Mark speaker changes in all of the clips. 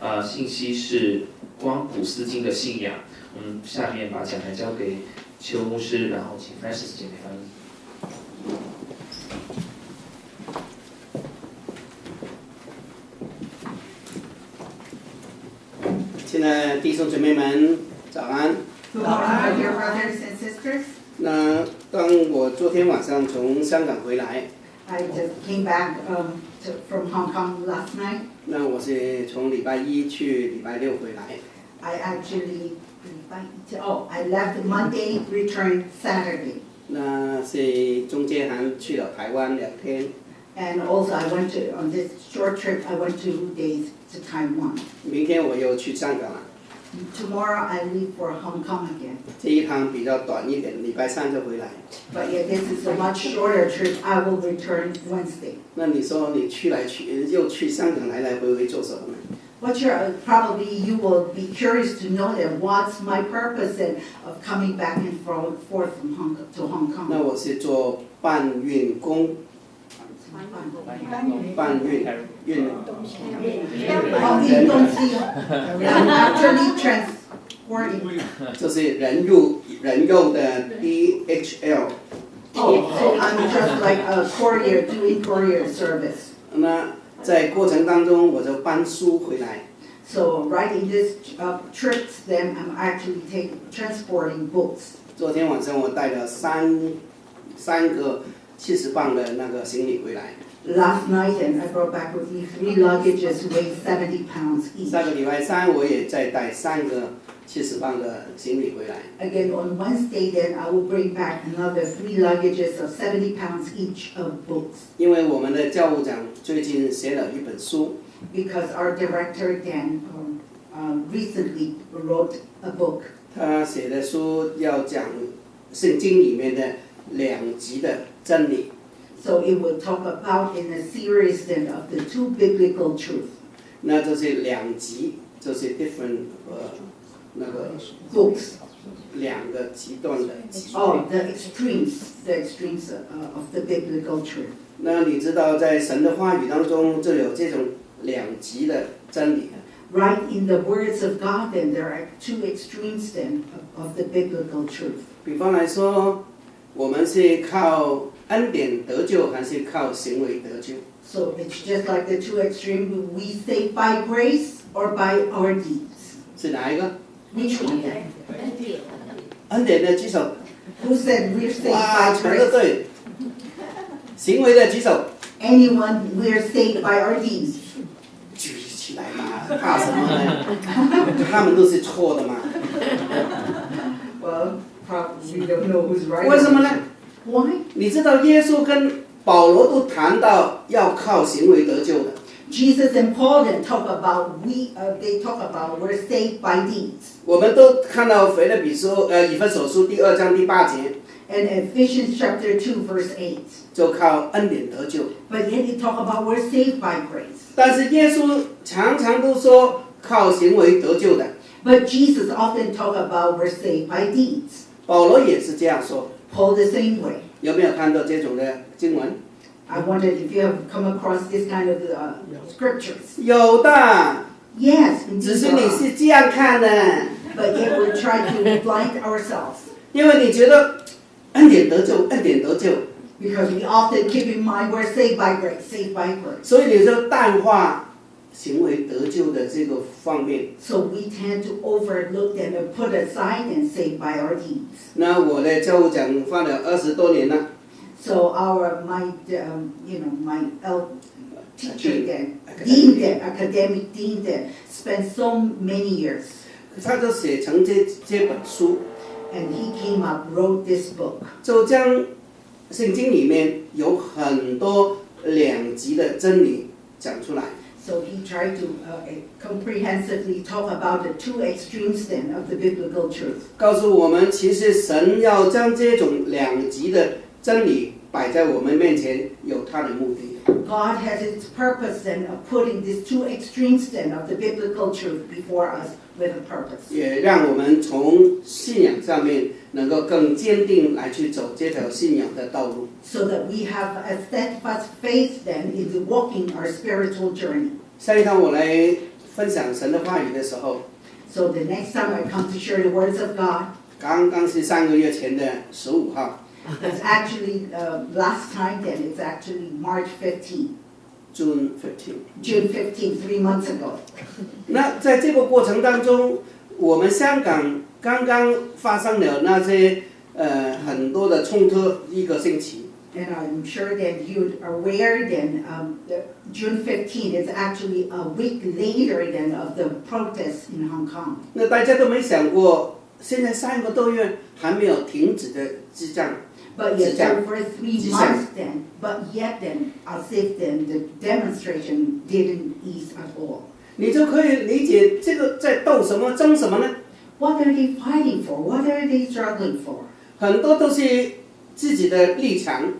Speaker 1: 呃信息是光谷斯金的信仰。我们下面把讲台交给邱牧师，然后请 Francis 姐妹翻译。
Speaker 2: 亲爱的弟兄姊妹们，早安。
Speaker 3: Good morning, dear brothers and sisters.
Speaker 2: 那当我昨天晚上从香港回来
Speaker 3: ，I just came back um, to, from Hong Kong last night.
Speaker 2: 那我是从礼拜一去礼拜六回来。
Speaker 3: I actually, oh, I left Monday, returned Saturday.
Speaker 2: 那是中间还去了台湾两天。
Speaker 3: And also I went to, on this short trip, I went two days to Taiwan.
Speaker 2: 明天我又去香港了，
Speaker 3: Tomorrow I leave for Hong Kong again.
Speaker 2: 这一趟比较短一点，礼拜三就回来。
Speaker 3: But yet this is a much shorter trip. I will return Wednesday.
Speaker 2: 那你说你去来去又去香港来来回回做什么呢？
Speaker 3: What's your, uh, probably you will be curious to know that what's my purpose in, of coming back and fro- forth from Hong Kong to Hong
Speaker 2: 那
Speaker 3: Kong.
Speaker 2: 我是做搬运工， 搬运运
Speaker 3: Oh, 运动机哦 I'm actually transporting.
Speaker 2: 就是人入人用的 DHL。
Speaker 3: Oh, so I'm just like a courier, doing courier service.
Speaker 2: 那在过程当中，我就搬书回来。
Speaker 3: So right in this uh, trips, then I'm actually taking, transporting books.
Speaker 2: 昨天晚上我带了三三个 七十磅的那个行李回来。
Speaker 3: Last night, and I brought back with me three luggages weighing 70 pounds each.
Speaker 2: 下个礼拜三我也再带三个七十磅的行李回来。
Speaker 3: Again, on Wednesday, then I will bring back another three luggages of 70 pounds each of books.
Speaker 2: 因为我们的教务长最近写了一本书，
Speaker 3: Because our director, Dan, um, uh, recently wrote a book.
Speaker 2: 他写的书要讲圣经里面的 两极的真理。
Speaker 3: So it will talk about in a series then of the two biblical truths.
Speaker 2: 那这是两极，就是 different 呃那个
Speaker 3: Books.
Speaker 2: 两个极端的极。
Speaker 3: Oh, the extremes, the extremes uh, of the biblical truth.
Speaker 2: 那你知道，在神的话语当中，就有这种两极的真理。
Speaker 3: Right in the words of God, then there are two extremes then of, of the biblical truth.
Speaker 2: 比方来说， 我们是靠恩典得救，还是靠行为得救？
Speaker 3: So it's just like the two extremes. We say by grace or by our deeds.
Speaker 2: 是哪一个？
Speaker 3: Which one? then?
Speaker 2: 恩典的举手。
Speaker 3: Who said we're saved
Speaker 2: 哇，
Speaker 3: by
Speaker 2: 全都
Speaker 3: grace?
Speaker 2: 对。行为的举手。
Speaker 3: Anyone, we're saved by our deeds.
Speaker 2: 举起来嘛，怕什么呢？他们都是错的嘛。
Speaker 3: Well, probably we don't know who's right.
Speaker 2: 为什么呢？
Speaker 3: Why?
Speaker 2: 你知道耶稣跟保罗都谈到要靠行为得救的。
Speaker 3: Jesus and Paul then talk about we. Uh, they talk about we're saved by deeds.
Speaker 2: 我们都看到腓立比书呃以弗所书第二章第八节，
Speaker 3: And Ephesians chapter two verse eight.
Speaker 2: 就靠恩典得救。
Speaker 3: But yet they talk about we're saved by grace.
Speaker 2: 但是耶稣常常都说靠行为得救的，
Speaker 3: But Jesus often talk about we're saved by deeds.
Speaker 2: 保罗也是这样说。
Speaker 3: Paul the same way.
Speaker 2: 有没有看到这种的经文
Speaker 3: ？I wondered if you have come across this kind of uh, scriptures.
Speaker 2: 有的
Speaker 3: ，Yes,
Speaker 2: 只是你是这样看的
Speaker 3: ，but yet we're trying to blind ourselves
Speaker 2: 因为你觉得恩典得救，恩典得救
Speaker 3: ，because we often keep in mind we're saved by grace, saved by grace.
Speaker 2: 所以你就淡化行为得救的这个方面。
Speaker 3: So we tend to overlook them and put aside and saved by our deeds.
Speaker 2: 那我的教务长放了二十多年了
Speaker 3: ，So our my um, you know my el- teacher then, dean. then, academic dean then, spent so many years,
Speaker 2: 他就写成这这本书
Speaker 3: ，and he came up wrote this book.
Speaker 2: 就将圣经里面有很多两极的真理讲出来。
Speaker 3: So he tried to uh, comprehensively talk about the two extremes then of the biblical truth.
Speaker 2: 告诉我们，其实神要将这种两极的真理摆在我们面前，有他的目的。
Speaker 3: God has its purpose then of putting these two extremes then of the biblical truth before us with a purpose.
Speaker 2: 也让我们从信仰上面能够更坚定来去走这条信仰的道路。
Speaker 3: So that we have a steadfast faith then in walking our spiritual journey.
Speaker 2: 下一堂我来分享神的话语的时候
Speaker 3: ，So the next time I come to share the words of God,
Speaker 2: 刚刚是三个月前的十五号
Speaker 3: it's actually, uh, last time then, it's actually March
Speaker 2: fifteen.，June fifteen。
Speaker 3: June fifteen, three months ago.
Speaker 2: 那在这个过程当中，我们香港刚刚发生了那些呃很多的冲突，一个星期。
Speaker 3: And I'm sure that you are aware then, um, the June 15 is actually a week later than of the protests in Hong Kong.
Speaker 2: 那大家都没想过，现在三个多月还没有停止的激战。
Speaker 3: But yet,
Speaker 2: 是这样。
Speaker 3: over three
Speaker 2: 是这样。
Speaker 3: months then, but yet then, as if then the demonstration didn't ease at all.
Speaker 2: 你就可以理解这个在斗什么、争什么呢？
Speaker 3: What are they fighting for? What are they struggling for?
Speaker 2: 很多都是自己的立场，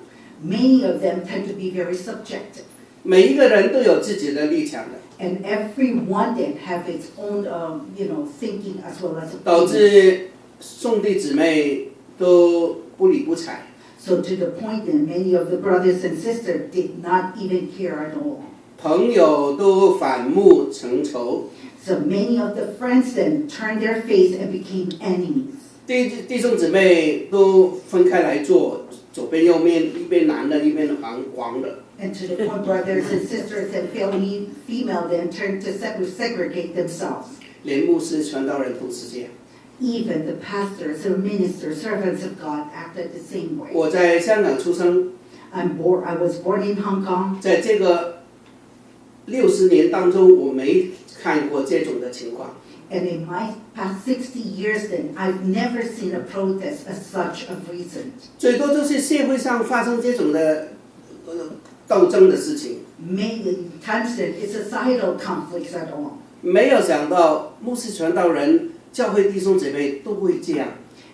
Speaker 3: Many of them tend to be very subjective.
Speaker 2: 每一个人都有自己的立场的，
Speaker 3: And everyone then have its own, um, you know, thinking as well as
Speaker 2: 导
Speaker 3: opinion.
Speaker 2: 致兄弟姊妹都不理不睬。
Speaker 3: So to the point that many of the brothers and sisters did not even care at all.
Speaker 2: 朋友都反目成仇，
Speaker 3: So many of the friends then turned their face and became enemies.
Speaker 2: 弟弟兄姊妹都分开来坐， 左边右面，一边男的，一边黄黄的。
Speaker 3: And to the point brothers and sisters and family female then turned to seg- segregate themselves.
Speaker 2: 连牧师、传道人都是这样。
Speaker 3: Even the pastors or ministers, servants of God acted the same way.
Speaker 2: 我在香港出生
Speaker 3: ，I'm born, I was born in Hong Kong.
Speaker 2: 在这个六十年当中，我没看过这种的情况。
Speaker 3: And in my past 60 years then, I've never seen a protest as such of recent.
Speaker 2: 最多就是社会上发生这种的呃斗争的事情
Speaker 3: ，Many times then, it's societal conflicts at all.
Speaker 2: 没有想到牧师、传道人、教会弟兄姐妹都会这样。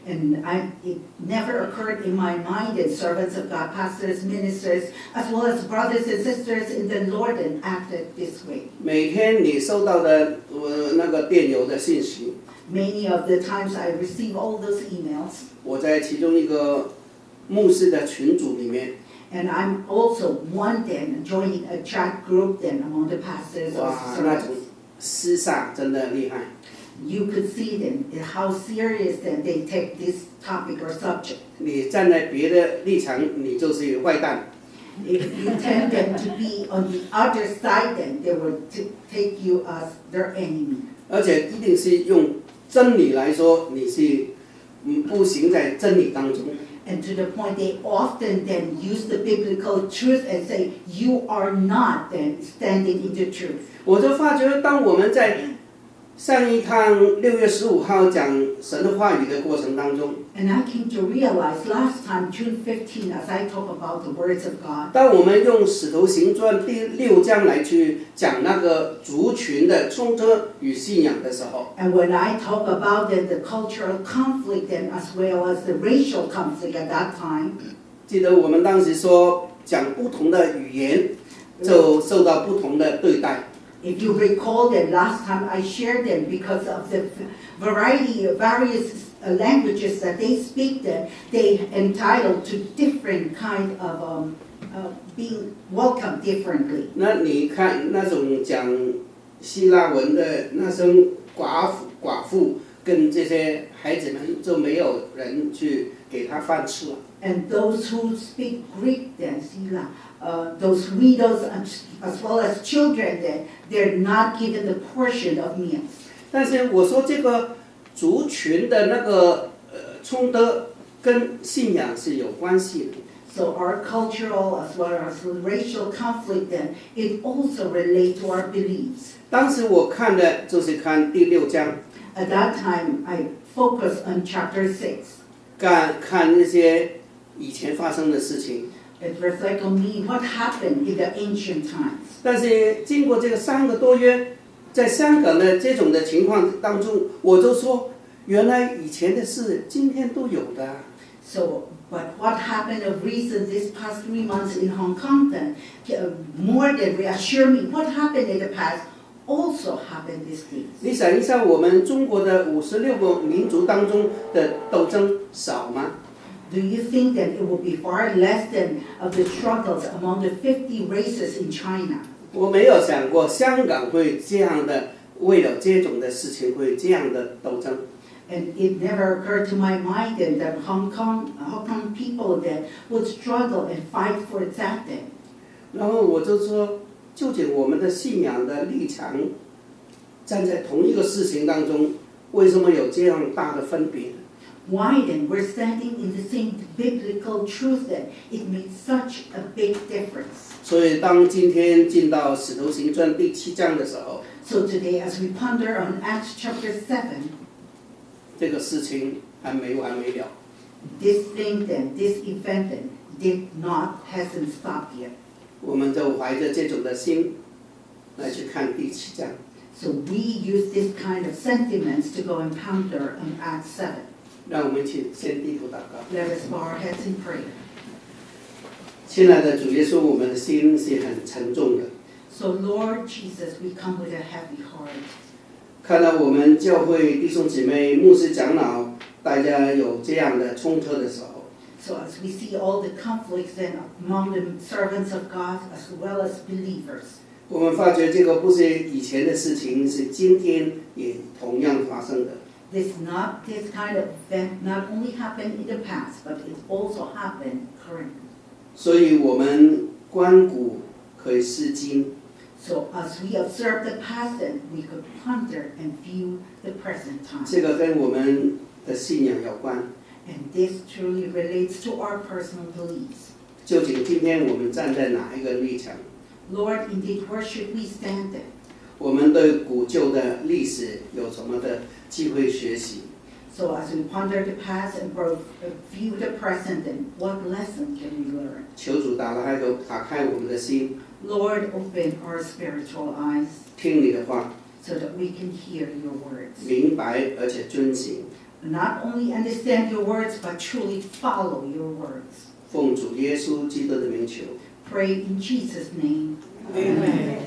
Speaker 3: And I, it never occurred in my mind that servants of God, pastors, ministers, as well as brothers and sisters in the Lord and acted this way.
Speaker 2: 每天你收到的呃那个电邮的信息，
Speaker 3: Many of the times I receive all those emails,
Speaker 2: 我在其中一个牧师的群组里面，
Speaker 3: and I'm also one then joining a chat group then among the pastors or
Speaker 2: 哇，那种
Speaker 3: servants.
Speaker 2: 厮杀真的厉害。
Speaker 3: You could see then how serious then they take this topic or subject.
Speaker 2: 你站在别的立场，你就是坏蛋。
Speaker 3: If you tend them to be on the other side, then they will t- take you as their enemy.
Speaker 2: 而且一定是用真理来说，你是嗯不行在真理当中。
Speaker 3: And to the point, they often then use the biblical truth and say, you are not then standing in the truth.
Speaker 2: 我就发觉，当我们在 上一趟六月十五号讲神的话语的过程当中
Speaker 3: ，And I came to realize last time, June 15, as I talk about the words of God,
Speaker 2: 当我们用《使徒行传》第六章来去讲那个族群的冲突与信仰的时候
Speaker 3: ，and when I talk about the cultural conflict and as well as the racial conflict at that time,
Speaker 2: 记得我们当时说讲不同的语言就受到不同的对待。
Speaker 3: If you recall that last time I shared them because of the variety of various uh, languages that they speak, that they entitled to different kind of um, uh, being welcomed differently.
Speaker 2: 那你看那种讲希腊文的那声寡妇寡妇跟这些孩子们，就没有人去给他饭吃了。
Speaker 3: And those who speak Greek then, Sila, uh, those widows and- as well as children then, they're not given the portion of meals.
Speaker 2: 但是我说这个族群的那个呃冲突跟信仰是有关系的。
Speaker 3: So our cultural as well as racial conflict then, it also relates to our beliefs.
Speaker 2: 当时我看的就是看第六章，
Speaker 3: At that time, I focused on chapter six.
Speaker 2: 看看那些以前发生的事情。
Speaker 3: It reflects on me what happened in the ancient times.
Speaker 2: 但是经过这个三个多月，在香港的这种的情况当中，我就说，原来以前的事今天都有的。
Speaker 3: So, but what happened of recent this past three months in Hong Kong then, uh, more than reassure me what happened in the past also happened these days.
Speaker 2: 你想一下，我们中国的五十六个民族当中的斗争少吗？
Speaker 3: Do you think that it will be far less than of the struggles among the 50 races in China?
Speaker 2: 我没有想过香港会这样的为了这种的事情会这样的斗争。
Speaker 3: And it never occurred to my mind then that Hong Kong, Hong Kong people then would struggle and fight for that then.
Speaker 2: 然后我就说，究竟我们的信仰的立场，站在同一个事情当中，为什么有这样大的分别？
Speaker 3: Why then we're standing in the same biblical truth then? It made such a big difference.
Speaker 2: 所以当今天进到《使徒行传》第七章的时候，
Speaker 3: So today, as we ponder on Acts chapter 7,
Speaker 2: 这个事情还没完没了。
Speaker 3: this thing then, this event then, did not, hasn't stopped yet.
Speaker 2: 我们就怀着这种的心来去看第七章。
Speaker 3: So we use this kind of sentiments to go and ponder on Acts 7.
Speaker 2: 让我们一起先低头祷告。
Speaker 3: Let us bow our heads in prayer.
Speaker 2: 亲爱的主耶稣，我们的心是很沉重的。
Speaker 3: So Lord Jesus, we come with a heavy heart.
Speaker 2: 看到我们教会弟兄姐妹、牧师长老，大家有这样的冲突的时候
Speaker 3: ，So as we see all the conflicts then among the servants of God as well as believers,
Speaker 2: 我们发觉这个不是以前的事情，是今天也同样发生的。
Speaker 3: this not this kind of event not only happened in the past, but it also happened currently.
Speaker 2: 所以，我们观古可以思今，
Speaker 3: So as we observe the past, then we could ponder and view the present time.
Speaker 2: 这个跟我们的信仰有关。
Speaker 3: And this truly relates to our personal beliefs.
Speaker 2: 究竟今天我们站在哪一个立场？
Speaker 3: Lord, indeed, where should we stand then?
Speaker 2: 我们对古旧的历史有什么的 机会学习？
Speaker 3: So as we ponder the past and grow- uh, view the present, then what lesson can we learn?
Speaker 2: 求主打开头，打开我们的心，
Speaker 3: Lord, open our spiritual eyes
Speaker 2: 听你的话，
Speaker 3: so that we can hear your words.
Speaker 2: 明白而且遵行。
Speaker 3: Not only understand your words, but truly follow your words.
Speaker 2: 奉主耶稣基督的名求。
Speaker 3: Pray in Jesus' name.
Speaker 2: Amen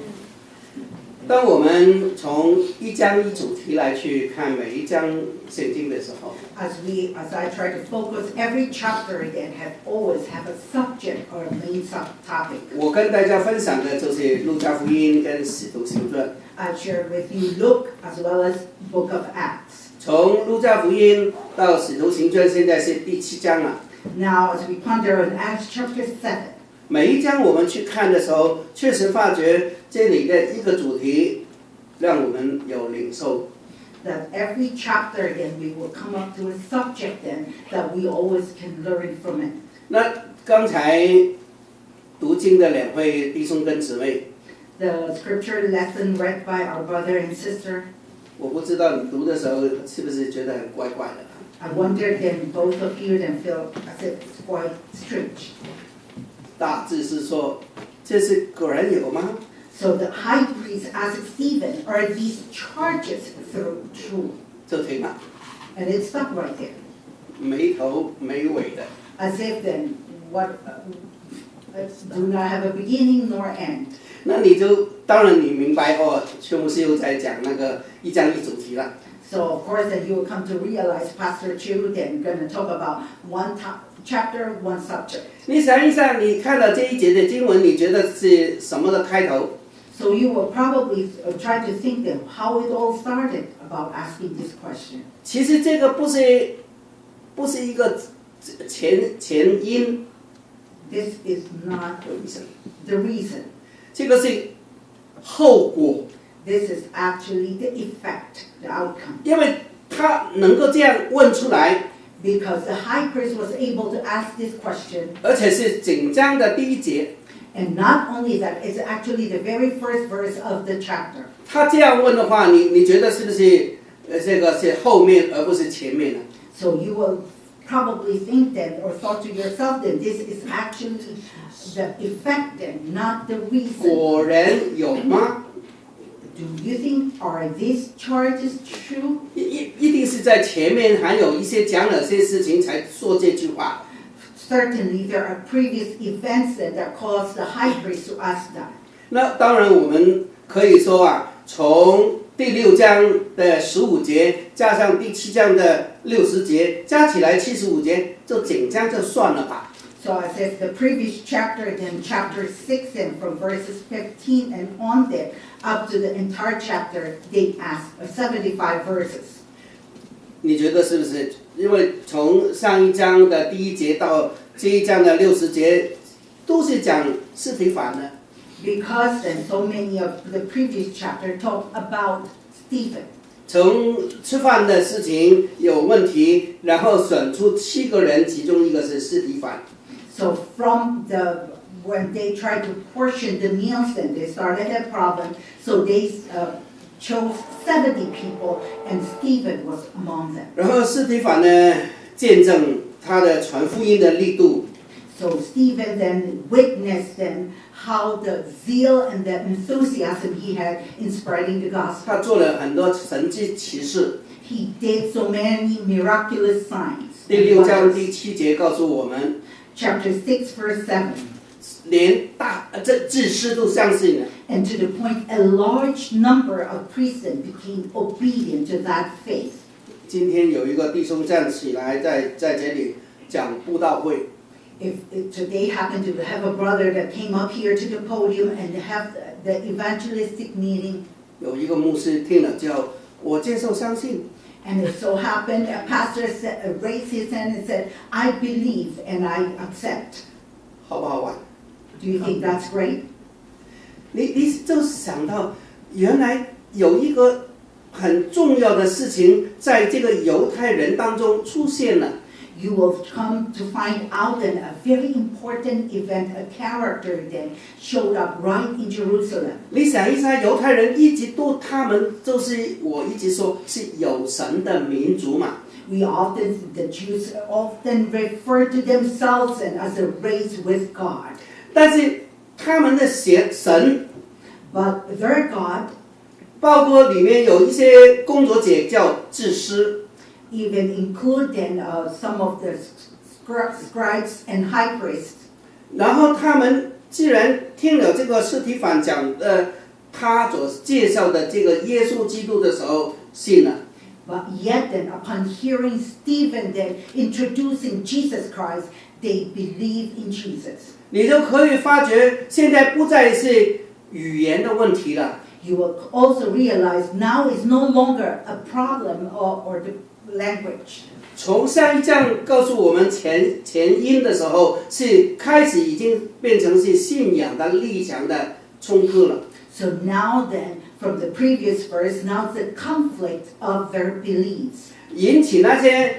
Speaker 2: 当我们从一章一主题来去看每一章圣经的时候，
Speaker 3: As we, as I try to focus every chapter again, have always have a subject or a main subtopic.
Speaker 2: 我跟大家分享的就是路加福音跟使徒行传。
Speaker 3: I've shared with you Luke as well as Book of Acts.
Speaker 2: 从路加福音到使徒行传，现在是第七章了。
Speaker 3: Now, as we ponder on Acts chapter 7,
Speaker 2: 每一章我们去看的时候，确实发觉这里的一个主题，让我们有领受。
Speaker 3: that every chapter then we will come up to a subject then that we always can learn from it.
Speaker 2: 那刚才读经的两位弟兄跟姊妹
Speaker 3: ，The scripture lesson read by our brother and sister,
Speaker 2: 我不知道你读的时候是不是觉得很怪怪的。
Speaker 3: I wonder then both of you then feel as if it's quite strange.
Speaker 2: 大致是说，这是果然有吗？
Speaker 3: So the high priest asked Stephen, are these charges through true?
Speaker 2: 就停了，
Speaker 3: And it stopped right there.
Speaker 2: 没头没尾的。
Speaker 3: As if then what uh, uh, do not have a beginning nor end.
Speaker 2: 那你就当然你明白哦，邱牧师又在讲那个一章一主题了。
Speaker 3: So of course then you will come to realize Pastor Chu then gonna talk about one top, chapter, one subject.
Speaker 2: 你想一想，你看到这一节的经文，你觉得是什么的开头？
Speaker 3: So you will probably uh, try to think then how it all started about asking this question.
Speaker 2: 其实这个不是不是一个前前因
Speaker 3: This is not
Speaker 2: 有意思，
Speaker 3: the reason.
Speaker 2: 这个是后果，
Speaker 3: This is actually the effect, the outcome.
Speaker 2: 因为他能够这样问出来，
Speaker 3: Because the high priest was able to ask this question,
Speaker 2: 而且是整章的第一节，
Speaker 3: and not only that, it's actually the very first verse of the chapter.
Speaker 2: 他这样问的话，你你觉得是不是呃这个是后面而不是前面呢？
Speaker 3: So you will probably think then, or thought to yourself that this is actually the effect then, not the reason.
Speaker 2: 果然有吗？
Speaker 3: Do you think, are these charges true?
Speaker 2: 一一一定是在前面还有一些讲了些事情才说这句话。
Speaker 3: Certainly, there are previous events that, that caused the high priest to ask that.
Speaker 2: 那当然，我们可以说啊，从第六章的十五节加上第七章的六十节，加起来七十五节，就整章就算了吧。
Speaker 3: So it says the previous chapter, then chapter six, and from verses fifteen and on there, up to the entire chapter, they ask uh, seventy-five verses.
Speaker 2: 你觉得是不是？因为从上一章的第一节到这一章的六十节，都是讲司提反的。
Speaker 3: Because then so many of the previous chapter talk about Stephen.
Speaker 2: 从吃饭的事情有问题，然后选出七个人，其中一个是司提反。
Speaker 3: So from the, when they tried to portion the meals, then they started a problem. So they uh, chose seventy people and Stephen was among them.
Speaker 2: 然后司提反呢，见证他的传福音的力度，
Speaker 3: So Stephen then witnessed then how the zeal and the enthusiasm he had in spreading the gospel.
Speaker 2: 他做了很多神迹奇事。
Speaker 3: He did so many miraculous signs.
Speaker 2: 第六章第七节告诉我们，
Speaker 3: Chapter six verse seven.
Speaker 2: 连大呃这祭司都相信了。
Speaker 3: And to the point, a large number of priests then became obedient to that faith.
Speaker 2: 今天有一个弟兄站起来在在这里讲布道会，
Speaker 3: If, if today happened to have a brother that came up here to the podium and have the, the evangelistic meeting,
Speaker 2: 有一个牧师听了叫我接受相信，
Speaker 3: And it so happened, a pastor said, uh, raised his hand and said, I believe and I accept.
Speaker 2: 好不好玩
Speaker 3: ？Do you think that's great?
Speaker 2: 你你就想到原来有一个很重要的事情在这个犹太人当中出现了。
Speaker 3: You will come to find out that a very important event, a character then showed up right in Jerusalem.
Speaker 2: 你想一下，犹太人一直都他们就是我一直说是有神的民族嘛，
Speaker 3: We often, the Jews often refer to themselves and as a race with God.
Speaker 2: 但是他们的神神
Speaker 3: But their God,
Speaker 2: 包括里面有一些工作者叫祭司，
Speaker 3: even include then uh, some of the scri- scribes and high priests.
Speaker 2: 然后他们既然听了这个斯提凡讲呃他所介绍的这个耶稣基督的时候，信了。
Speaker 3: But yet then, upon hearing Stephen then introducing Jesus Christ, they believe in Jesus.
Speaker 2: 你就可以发觉，现在不再是语言的问题了，
Speaker 3: You will also realize now is no longer a problem or, or the language.
Speaker 2: 从上一章告诉我们前前因的时候，是开始已经变成是信仰的立场的冲突了。
Speaker 3: So now then, from the previous verse, now it's the conflict of their beliefs.
Speaker 2: 引起那些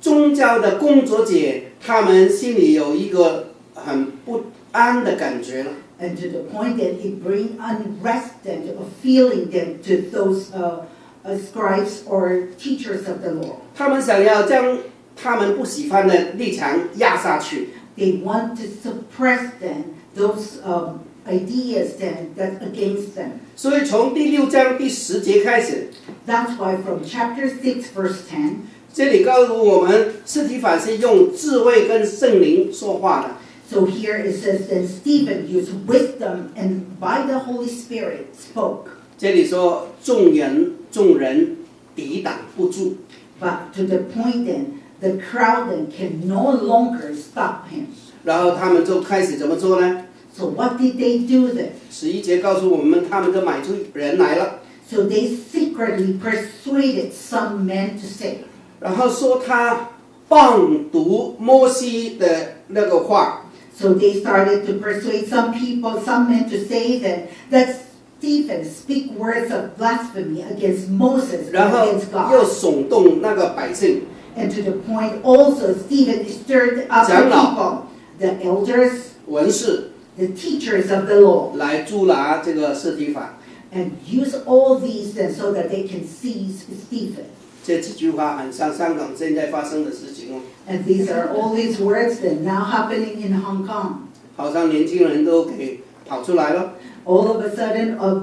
Speaker 2: 宗教的工作者，他们心里有一个很不安的感觉了。
Speaker 3: And to the point that it bring unrest and a feeling then to those uh, uh, scribes or teachers of the law.
Speaker 2: 他们想要将他们不喜欢的立场压下去，
Speaker 3: They want to suppress then those um, ideas then that's against them.
Speaker 2: 所以从第六章第十节开始，
Speaker 3: That's why from chapter 6, verse 10,
Speaker 2: 这里告诉我们，斯提凡是用智慧跟圣灵说话的。
Speaker 3: so here it says, then Stephen used wisdom and by the Holy Spirit spoke.
Speaker 2: 这里说众人众人抵挡不住
Speaker 3: ，But to the point then, the crowd then can no longer stop him.
Speaker 2: 然后他们就开始怎么做呢
Speaker 3: ？So what did they do then?
Speaker 2: 十一节告诉我们，他们就买出人来了
Speaker 3: ，So they secretly persuaded some men to say,
Speaker 2: 然后说他放读摩西的那个话
Speaker 3: ，so they started to persuade some people, some men to say that, that Stephen speak words of blasphemy against Moses and
Speaker 2: 然后
Speaker 3: against
Speaker 2: 又
Speaker 3: God.
Speaker 2: 耸动那个百姓，
Speaker 3: And to the point also, Stephen stirred up the
Speaker 2: 长老。
Speaker 3: people, the elders,
Speaker 2: 文士
Speaker 3: the teachers of the law,
Speaker 2: 来捉拿这个斯提凡。
Speaker 3: and use all these then so that they can seize Stephen.
Speaker 2: 这几句话很像香港现在发生的事情哦，
Speaker 3: And these are all these words that now happening in Hong Kong.
Speaker 2: 好像年轻人都给跑出来了，
Speaker 3: All of a sudden, uh,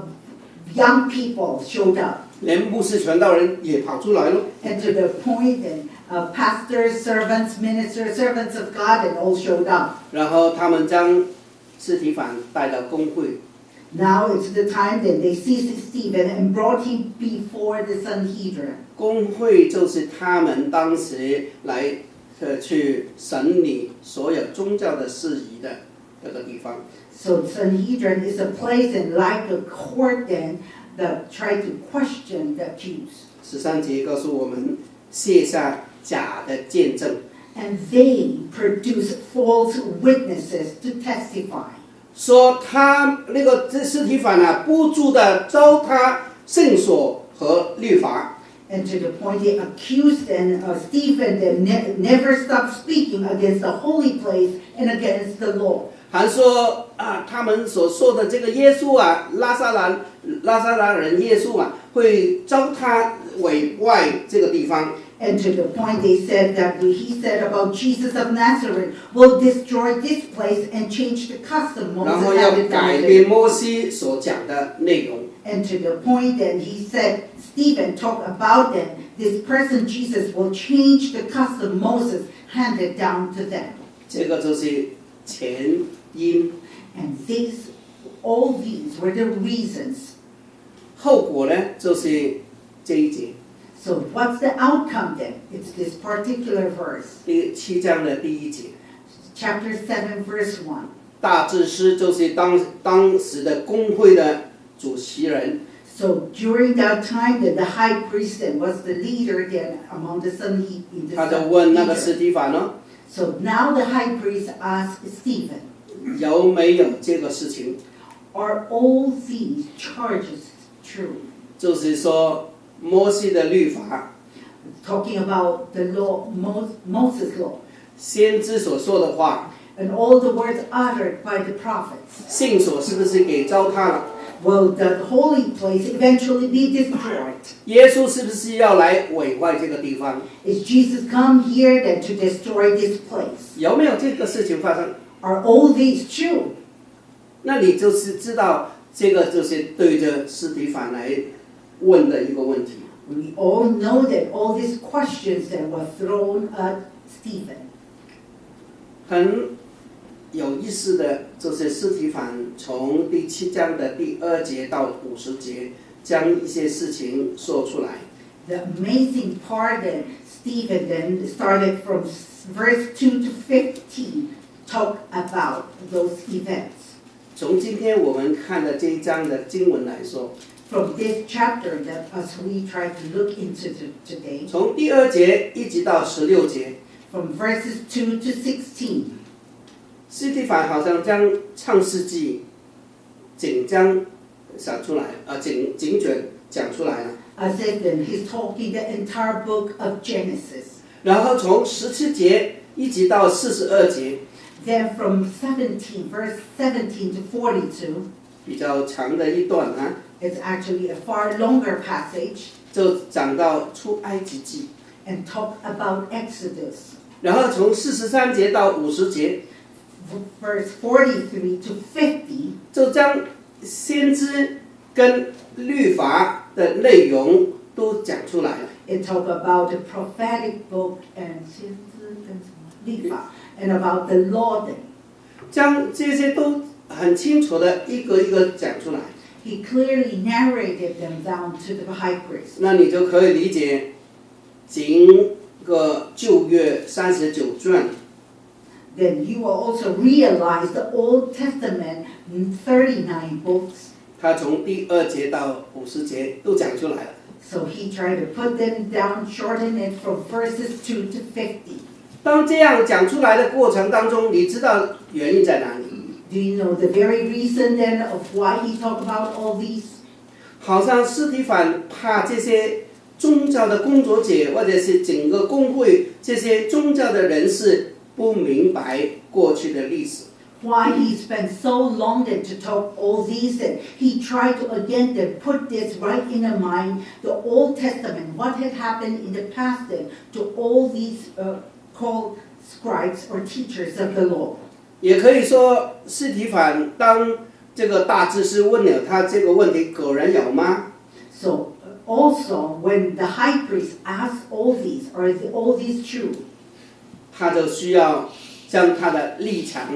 Speaker 3: young people showed up.
Speaker 2: 连牧师传道人也跑出来了。
Speaker 3: And to the point that uh, pastors, servants, ministers, servants of God, and all showed up.
Speaker 2: 然后他们将斯提凡带到公会，
Speaker 3: Now it's the time that they seized Stephen and brought him before the Sanhedrin.
Speaker 2: 公会就是他们当时来 呃去审理所有宗教的事宜的这个地方。
Speaker 3: So Sanhedrin is a place and like a court then that try to question the Jews.
Speaker 2: 十三节告诉我们，卸下假的见证，
Speaker 3: And they produce false witnesses to testify.
Speaker 2: 说他那个这斯提凡啊，不住的糟蹋圣所和律法，
Speaker 3: And to the point they accused and uh, Stephen that ne- never stopped speaking against the holy place and against the law.
Speaker 2: 还说啊，他们所说的这个耶稣啊，拉萨兰拉萨兰人耶稣啊，会糟蹋毁坏这个地方。
Speaker 3: And to the point they said that he said about Jesus of Nazareth will destroy this place and change the custom
Speaker 2: 然
Speaker 3: Moses
Speaker 2: 后要
Speaker 3: had
Speaker 2: 改
Speaker 3: it
Speaker 2: 变摩西所讲的内容。
Speaker 3: And to the point that he said, Stephen talked about that this person Jesus will change the custom Moses handed down to them.
Speaker 2: 这个就是前 因，
Speaker 3: And these, all these were the reasons.
Speaker 2: 后果呢就是这一节
Speaker 3: So what's the outcome then? It's this particular verse,
Speaker 2: 第七章的第一节。
Speaker 3: chapter 7, verse 1.
Speaker 2: 大祭司就是当当时的工会的主席人，
Speaker 3: So during that time, that the high priest then was the leader then among the Sanhe- in the
Speaker 2: 他就问那个
Speaker 3: Sanhedrin.
Speaker 2: 斯提法呢，
Speaker 3: So now the high priest asked Stephen,
Speaker 2: 有没有这个事情？
Speaker 3: are all these charges true?
Speaker 2: 就是说摩西的律法，
Speaker 3: Talking about the law, Mo- Moses' law,
Speaker 2: 先知所说的话，
Speaker 3: and all the words uttered by the prophets.
Speaker 2: 圣所是不是给糟蹋了？
Speaker 3: Will the holy place eventually be destroyed?
Speaker 2: 耶稣是不是要来毁坏这个地方？
Speaker 3: Is Jesus come here then to destroy this place?
Speaker 2: 有没有这个事情发生？
Speaker 3: Are all these true?
Speaker 2: 那你就是知道这个就是对着斯提凡来问的一个问题。
Speaker 3: We all know that all these questions that were thrown at Stephen.
Speaker 2: 很有意思的，就是斯提凡从第七章的第二节到五十节，将一些事情说出来。
Speaker 3: The amazing part that Stephen then started from s- verse 2 to 15 talk about those events.
Speaker 2: 从今天我们看的这一章的经文来说，
Speaker 3: From this chapter that as we try to look into to today,
Speaker 2: 从第二节一直到十六节，
Speaker 3: from verses 2 to 16,
Speaker 2: 斯提凡好像将创世纪整章想出来，呃，整整卷讲出来了。
Speaker 3: as if then he's talking the entire book of Genesis.
Speaker 2: 然后从十七节一直到四十二节，
Speaker 3: Then from 17, verse 17 to 42,
Speaker 2: 比较长的一段啊，
Speaker 3: it's actually a far longer passage
Speaker 2: 就讲到出埃及记。
Speaker 3: and talk about Exodus.
Speaker 2: 然后从四十三节到五十节，
Speaker 3: verse 43 to 50,
Speaker 2: 就将先知跟律法的内容都讲出来了。
Speaker 3: it talk about the prophetic book and 先知跟什么？律法 and about the law then.
Speaker 2: 将这些都很清楚的一个一个讲出来，
Speaker 3: He clearly narrated them down to the high priest.
Speaker 2: 那你就可以理解整个旧约三十九卷
Speaker 3: Then you will also realize the Old Testament, mm, 39 books.
Speaker 2: 他从第二节到五十节都讲出来了。
Speaker 3: So he tried to put them down, shorten it from verses 2 to 50.
Speaker 2: 当这样讲出来的过程当中，你知道原因在哪里？
Speaker 3: Do you know the very reason then of why he talked about all these?
Speaker 2: 好像斯提凡怕这些宗教的工作者，或者是整个工会这些宗教的人士不明白过去的历史，
Speaker 3: why he spent so long then to talk all these and he tried to again then put this right in the mind the old testament what had happened in the past then to all these uh, called scribes or teachers of the law
Speaker 2: 也可以说斯提凡当这个大祭司问了他这个问题，果然有吗
Speaker 3: ？so uh, also when the high priest asked all these are all these true
Speaker 2: 他就需要将他的立场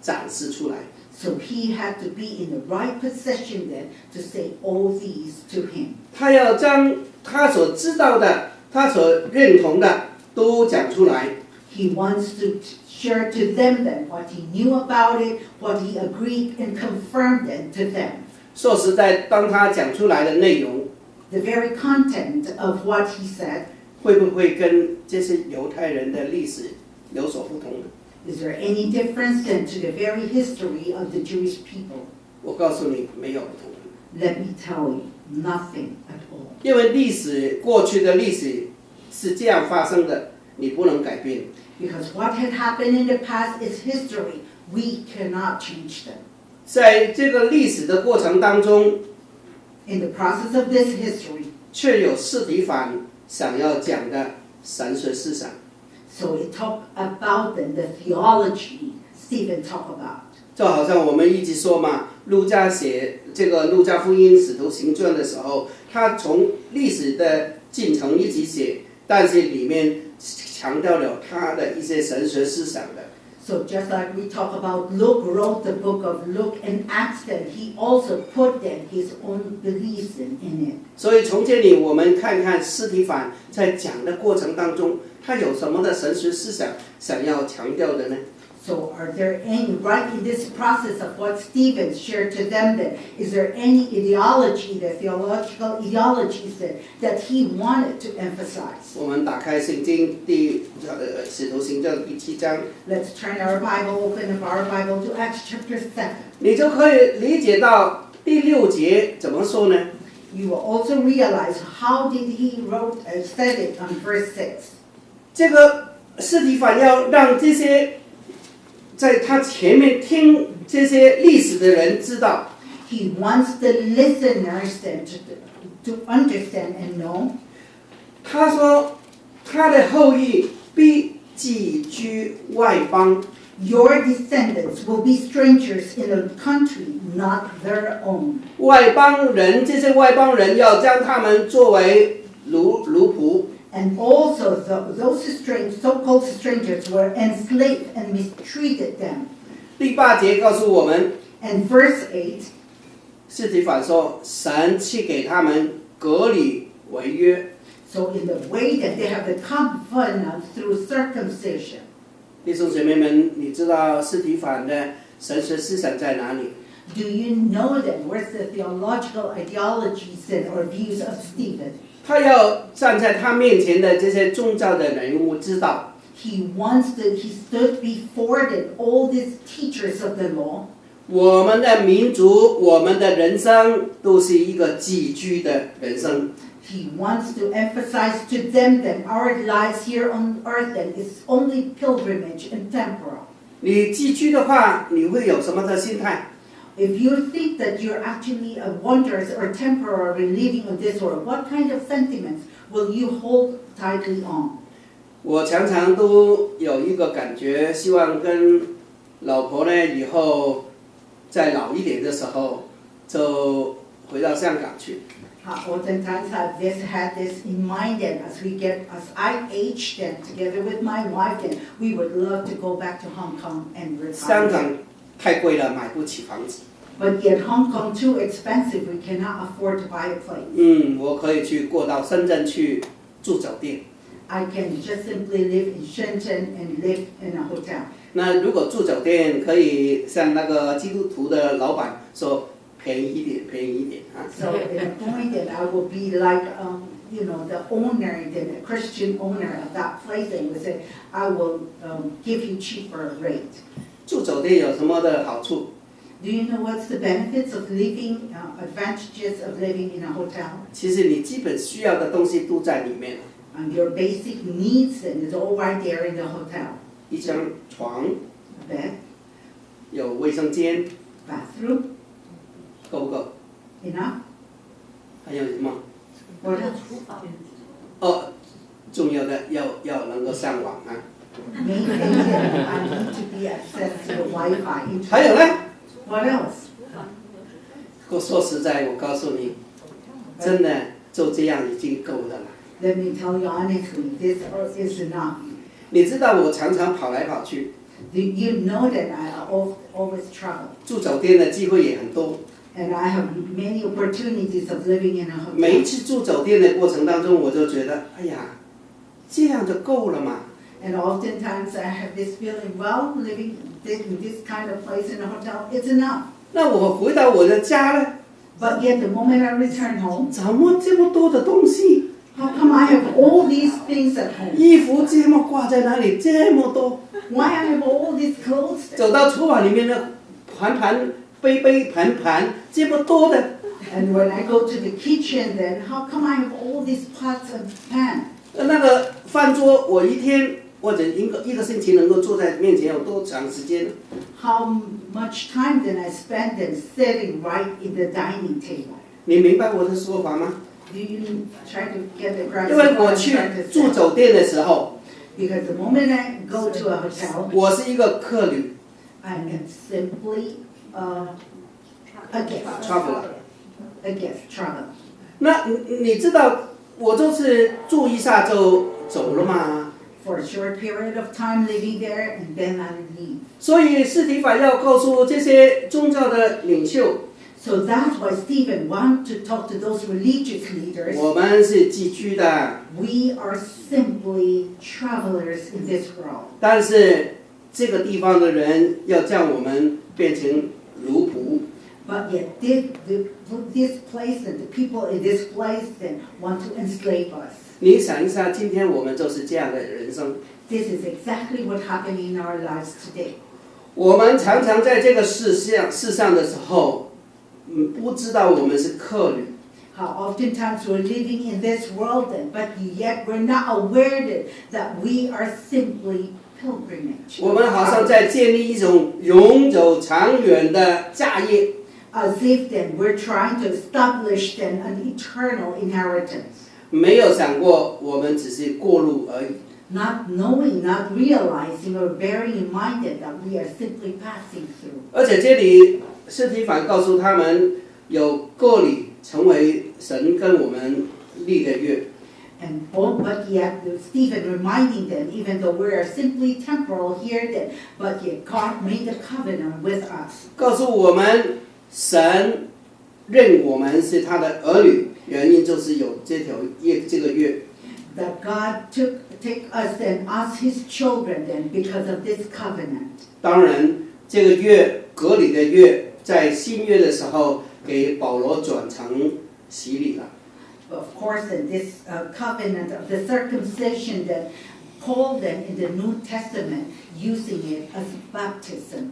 Speaker 2: 展示出来。
Speaker 3: so he had to be in the right position then to say all these to him
Speaker 2: 他要将他所知道的、他所认同的都讲出来。
Speaker 3: He wants to share to them then what he knew about it, what he agreed and confirmed it to them.
Speaker 2: 说实在，当他讲出来的内容，
Speaker 3: The very content of what he said,
Speaker 2: 会不会跟这些犹太人的历史有所不同呢？
Speaker 3: is there any difference then to the very history of the Jewish people?
Speaker 2: 我告诉你，没有不同。
Speaker 3: Let me tell you, nothing at all.
Speaker 2: 因为历史过去的历史是这样发生的，你不能改变。
Speaker 3: Because what had happened in the past is history. We cannot change them.
Speaker 2: 在这个历史的过程当中，
Speaker 3: In the process of this history,
Speaker 2: 却有司提反想要讲的神学思想。
Speaker 3: so it talked about then the theology Stephen talked about.
Speaker 2: 就好像我们一直说嘛，路加写这个《路加福音》《使徒行传》的时候，他从历史的进程一直写，但是里面 强调了他的一些神学思想的。
Speaker 3: So just like we talk about Luke wrote the book of Luke and Acts, he also put then his own beliefs in, in it.
Speaker 2: 所以从这里我们看看司提反在讲的过程当中，他有什么的神学思想想要强调的呢？
Speaker 3: So are there any, right in this process of what Stephen's shared to them then, is there any ideology, the theological ideologies that, that he wanted to emphasize? Let's turn our Bible, open our Bible to Acts chapter 7. You will also realize how did he wrote and said it on verse six.
Speaker 2: 这个斯提凡要让这些在他前面听这些历史的人知道
Speaker 3: ，He wants the listeners then to, to understand and know
Speaker 2: 他说他的后裔必寄居外邦
Speaker 3: ，your descendants will be strangers in a country not their own.
Speaker 2: 外邦人这些外邦人要将他们作为奴奴仆，
Speaker 3: and also the, those strange, so-called strangers were enslaved and mistreated them.
Speaker 2: 第八节告诉我们
Speaker 3: ，and verse eight，
Speaker 2: 司提反说，神赐给他们隔离违约。
Speaker 3: So in the way that they have the covenant through circumcision.
Speaker 2: 弟兄姐妹们，你知道司提反的神学思想在哪里
Speaker 3: ？Do you know them? Where's the theological ideologies and or views of Stephen?
Speaker 2: 他要站在他面前的这些宗教的人物知道
Speaker 3: ，He wants to, he stood before them, all these teachers of the law.
Speaker 2: 我们的民族、我们的人生都是一个寄居的人生。
Speaker 3: He wants to emphasize to them that our lives here on earth is only pilgrimage and temporal.
Speaker 2: 你寄居的话，你会有什么的心态？
Speaker 3: If you think that you're actually a wanderers or temporary living on this world, what kind of sentiments will you hold tightly on?
Speaker 2: 我常常都有一个感觉，希望跟老婆呢以后再老一点的时候，就回到香港去。
Speaker 3: Uh, oftentimes I've this, had this in mind that as we get, as I age then, together with my wife then, we would love to go back to Hong Kong and
Speaker 2: 香
Speaker 3: retire.
Speaker 2: 港 太贵了，买不起房子。
Speaker 3: But yet Hong Kong too expensive, we cannot afford to buy a place.
Speaker 2: 嗯，我可以去过到深圳去住酒店。
Speaker 3: I can just simply live in Shenzhen and live in a hotel.
Speaker 2: 那如果住酒店，可以像那个基督徒的老板说便宜一点，便宜一点啊。
Speaker 3: So at a point that I will be like, um, you know, the owner, the Christian owner of that place, and would say, I will um, give you cheaper rate.
Speaker 2: 住酒店有什么的好处
Speaker 3: ？Do you know what's the benefits of living, uh, advantages of living in a hotel?
Speaker 2: 其实你基本需要的东西都在里面了
Speaker 3: ，And your basic needs and is all right there in the hotel.
Speaker 2: 一张床
Speaker 3: ，A bed,
Speaker 2: 有卫生间
Speaker 3: ，bathroom,
Speaker 2: 够不够
Speaker 3: ？enough.
Speaker 2: 还有什么
Speaker 3: ？What else?
Speaker 2: 哦，重要的要要能够上网啊。
Speaker 3: Main thing that I need to be access to the Wi-Fi.
Speaker 2: 还有呢
Speaker 3: ？What else?
Speaker 2: 我说实在，我告诉你，真的就这样已经够的了。
Speaker 3: Let me tell you honestly, this is enough.
Speaker 2: 你知道我常常跑来跑去
Speaker 3: ，Do you know that I al- always travel?
Speaker 2: 住酒店的机会也很多。
Speaker 3: And I have many opportunities of living in a hotel.
Speaker 2: 每一次住酒店的过程当中，我就觉得，哎呀，这样就够了嘛。
Speaker 3: And oftentimes I have this feeling, well, living thi- in this kind of place in a hotel, it's enough.
Speaker 2: 那我回到我的家呢，
Speaker 3: But yet the moment I return home,
Speaker 2: 怎么这么多的东西？
Speaker 3: how come I have all these things at home?
Speaker 2: 衣服这么挂在那里，这么多。
Speaker 3: Why I have all these clothes? there?
Speaker 2: 走到厨房里面呢，盘盘、杯杯、盘盘，这么多的。
Speaker 3: And when I go to the kitchen, then how come I have all these pots and pans?
Speaker 2: 那个饭桌，我一天 或者一个一个星期能够坐在面前有多长时间
Speaker 3: ？How much time then I spend sitting right in the dining table?
Speaker 2: 你明白我的说法吗
Speaker 3: ？Do you try to get the grasp
Speaker 2: 因为我去住酒店的时候
Speaker 3: ，Because the moment I go to a hotel,
Speaker 2: 我是一个客旅
Speaker 3: I am simply uh, a guest, a guest traveler.
Speaker 2: 那你你知道，我就是住一下就走了嘛。
Speaker 3: for a short period of time living there and then I leave.
Speaker 2: 所以司提反要告诉这些宗教的领袖。
Speaker 3: So that's why Stephen wanted to talk to those religious leaders.
Speaker 2: 我们是寄居的。
Speaker 3: We are simply travelers in this world.
Speaker 2: 但是这个地方的人要将我们变成奴仆。
Speaker 3: But yet, this place and the people in this place then want to enslave us.
Speaker 2: 你想一下，今天我们就是这样的人生。
Speaker 3: This is exactly what happened in our lives today.
Speaker 2: 我们常常在这个世上世上的时候，嗯，不知道我们是客旅
Speaker 3: ，How oftentimes we're living in this world, but yet we're not aware that, that we are simply pilgrimage.
Speaker 2: 我们好像在建立一种永久长远的家业。
Speaker 3: As if then we're trying to establish then an eternal inheritance.
Speaker 2: 没有想过我们只是过路而已。
Speaker 3: Not knowing, not realizing, or bearing in mind that, we are simply passing through.
Speaker 2: 而且这里斯提凡告诉他们，有个里成为神跟我们立的约。
Speaker 3: And oh, but yet Stephen reminding them, even though we are simply temporal here, that but yet God made a covenant with us.
Speaker 2: 告诉我们，神认我们是他的儿女，
Speaker 3: That God took take us and us His children then because of this covenant.
Speaker 2: 当然，这个月割礼的月，在新约的时候给保罗转成洗礼了。
Speaker 3: Of course, in this uh, covenant of the circumcision that Paul then in the New Testament using it as baptism.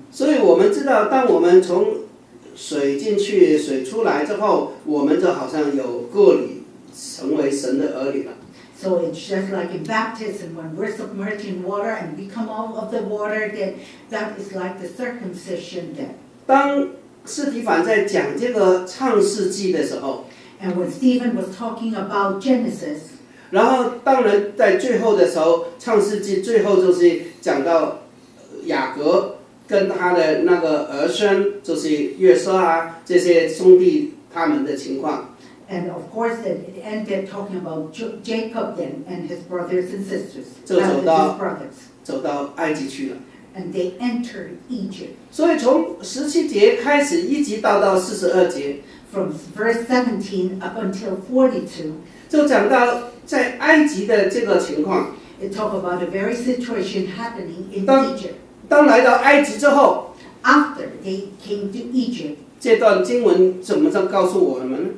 Speaker 2: 水进去、水出来之后，我们就好像有个离，成为神的儿女了。
Speaker 3: So it's just like in baptism, when we're submerged in water and we come out of the water, then that is like the circumcision then.
Speaker 2: 当斯提凡在讲这个创世纪的时候
Speaker 3: ，And when Stephen was talking about Genesis,
Speaker 2: 然后当然在最后的时候，创世纪最后就是讲到呃雅各 跟他的那个儿孙，就是约瑟啊这些兄弟他们的情况。
Speaker 3: and of course then it ended talking about Jo- Jacob then and his brothers and sisters.
Speaker 2: 就走
Speaker 3: uh,
Speaker 2: 到-
Speaker 3: his brothers.
Speaker 2: 走到埃及去了。
Speaker 3: And they entered Egypt.
Speaker 2: 所以从十七节开始，一直到到四十二节，
Speaker 3: From verse 17 up until 42,
Speaker 2: 就讲到在埃及的这个情况。
Speaker 3: it talk about the very situation happening in
Speaker 2: 当-
Speaker 3: Egypt.
Speaker 2: 当来到埃及之后，
Speaker 3: After they came to Egypt,
Speaker 2: 这段经文怎么着告诉我们呢？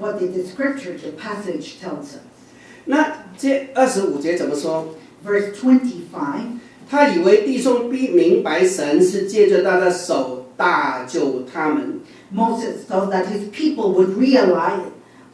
Speaker 3: what did the scripture, the passage tells us?
Speaker 2: 那这二十五节怎么说？
Speaker 3: Verse 25,
Speaker 2: 他以为弟兄必明白神是借着他的手大救他们，
Speaker 3: Moses thought that his people would realize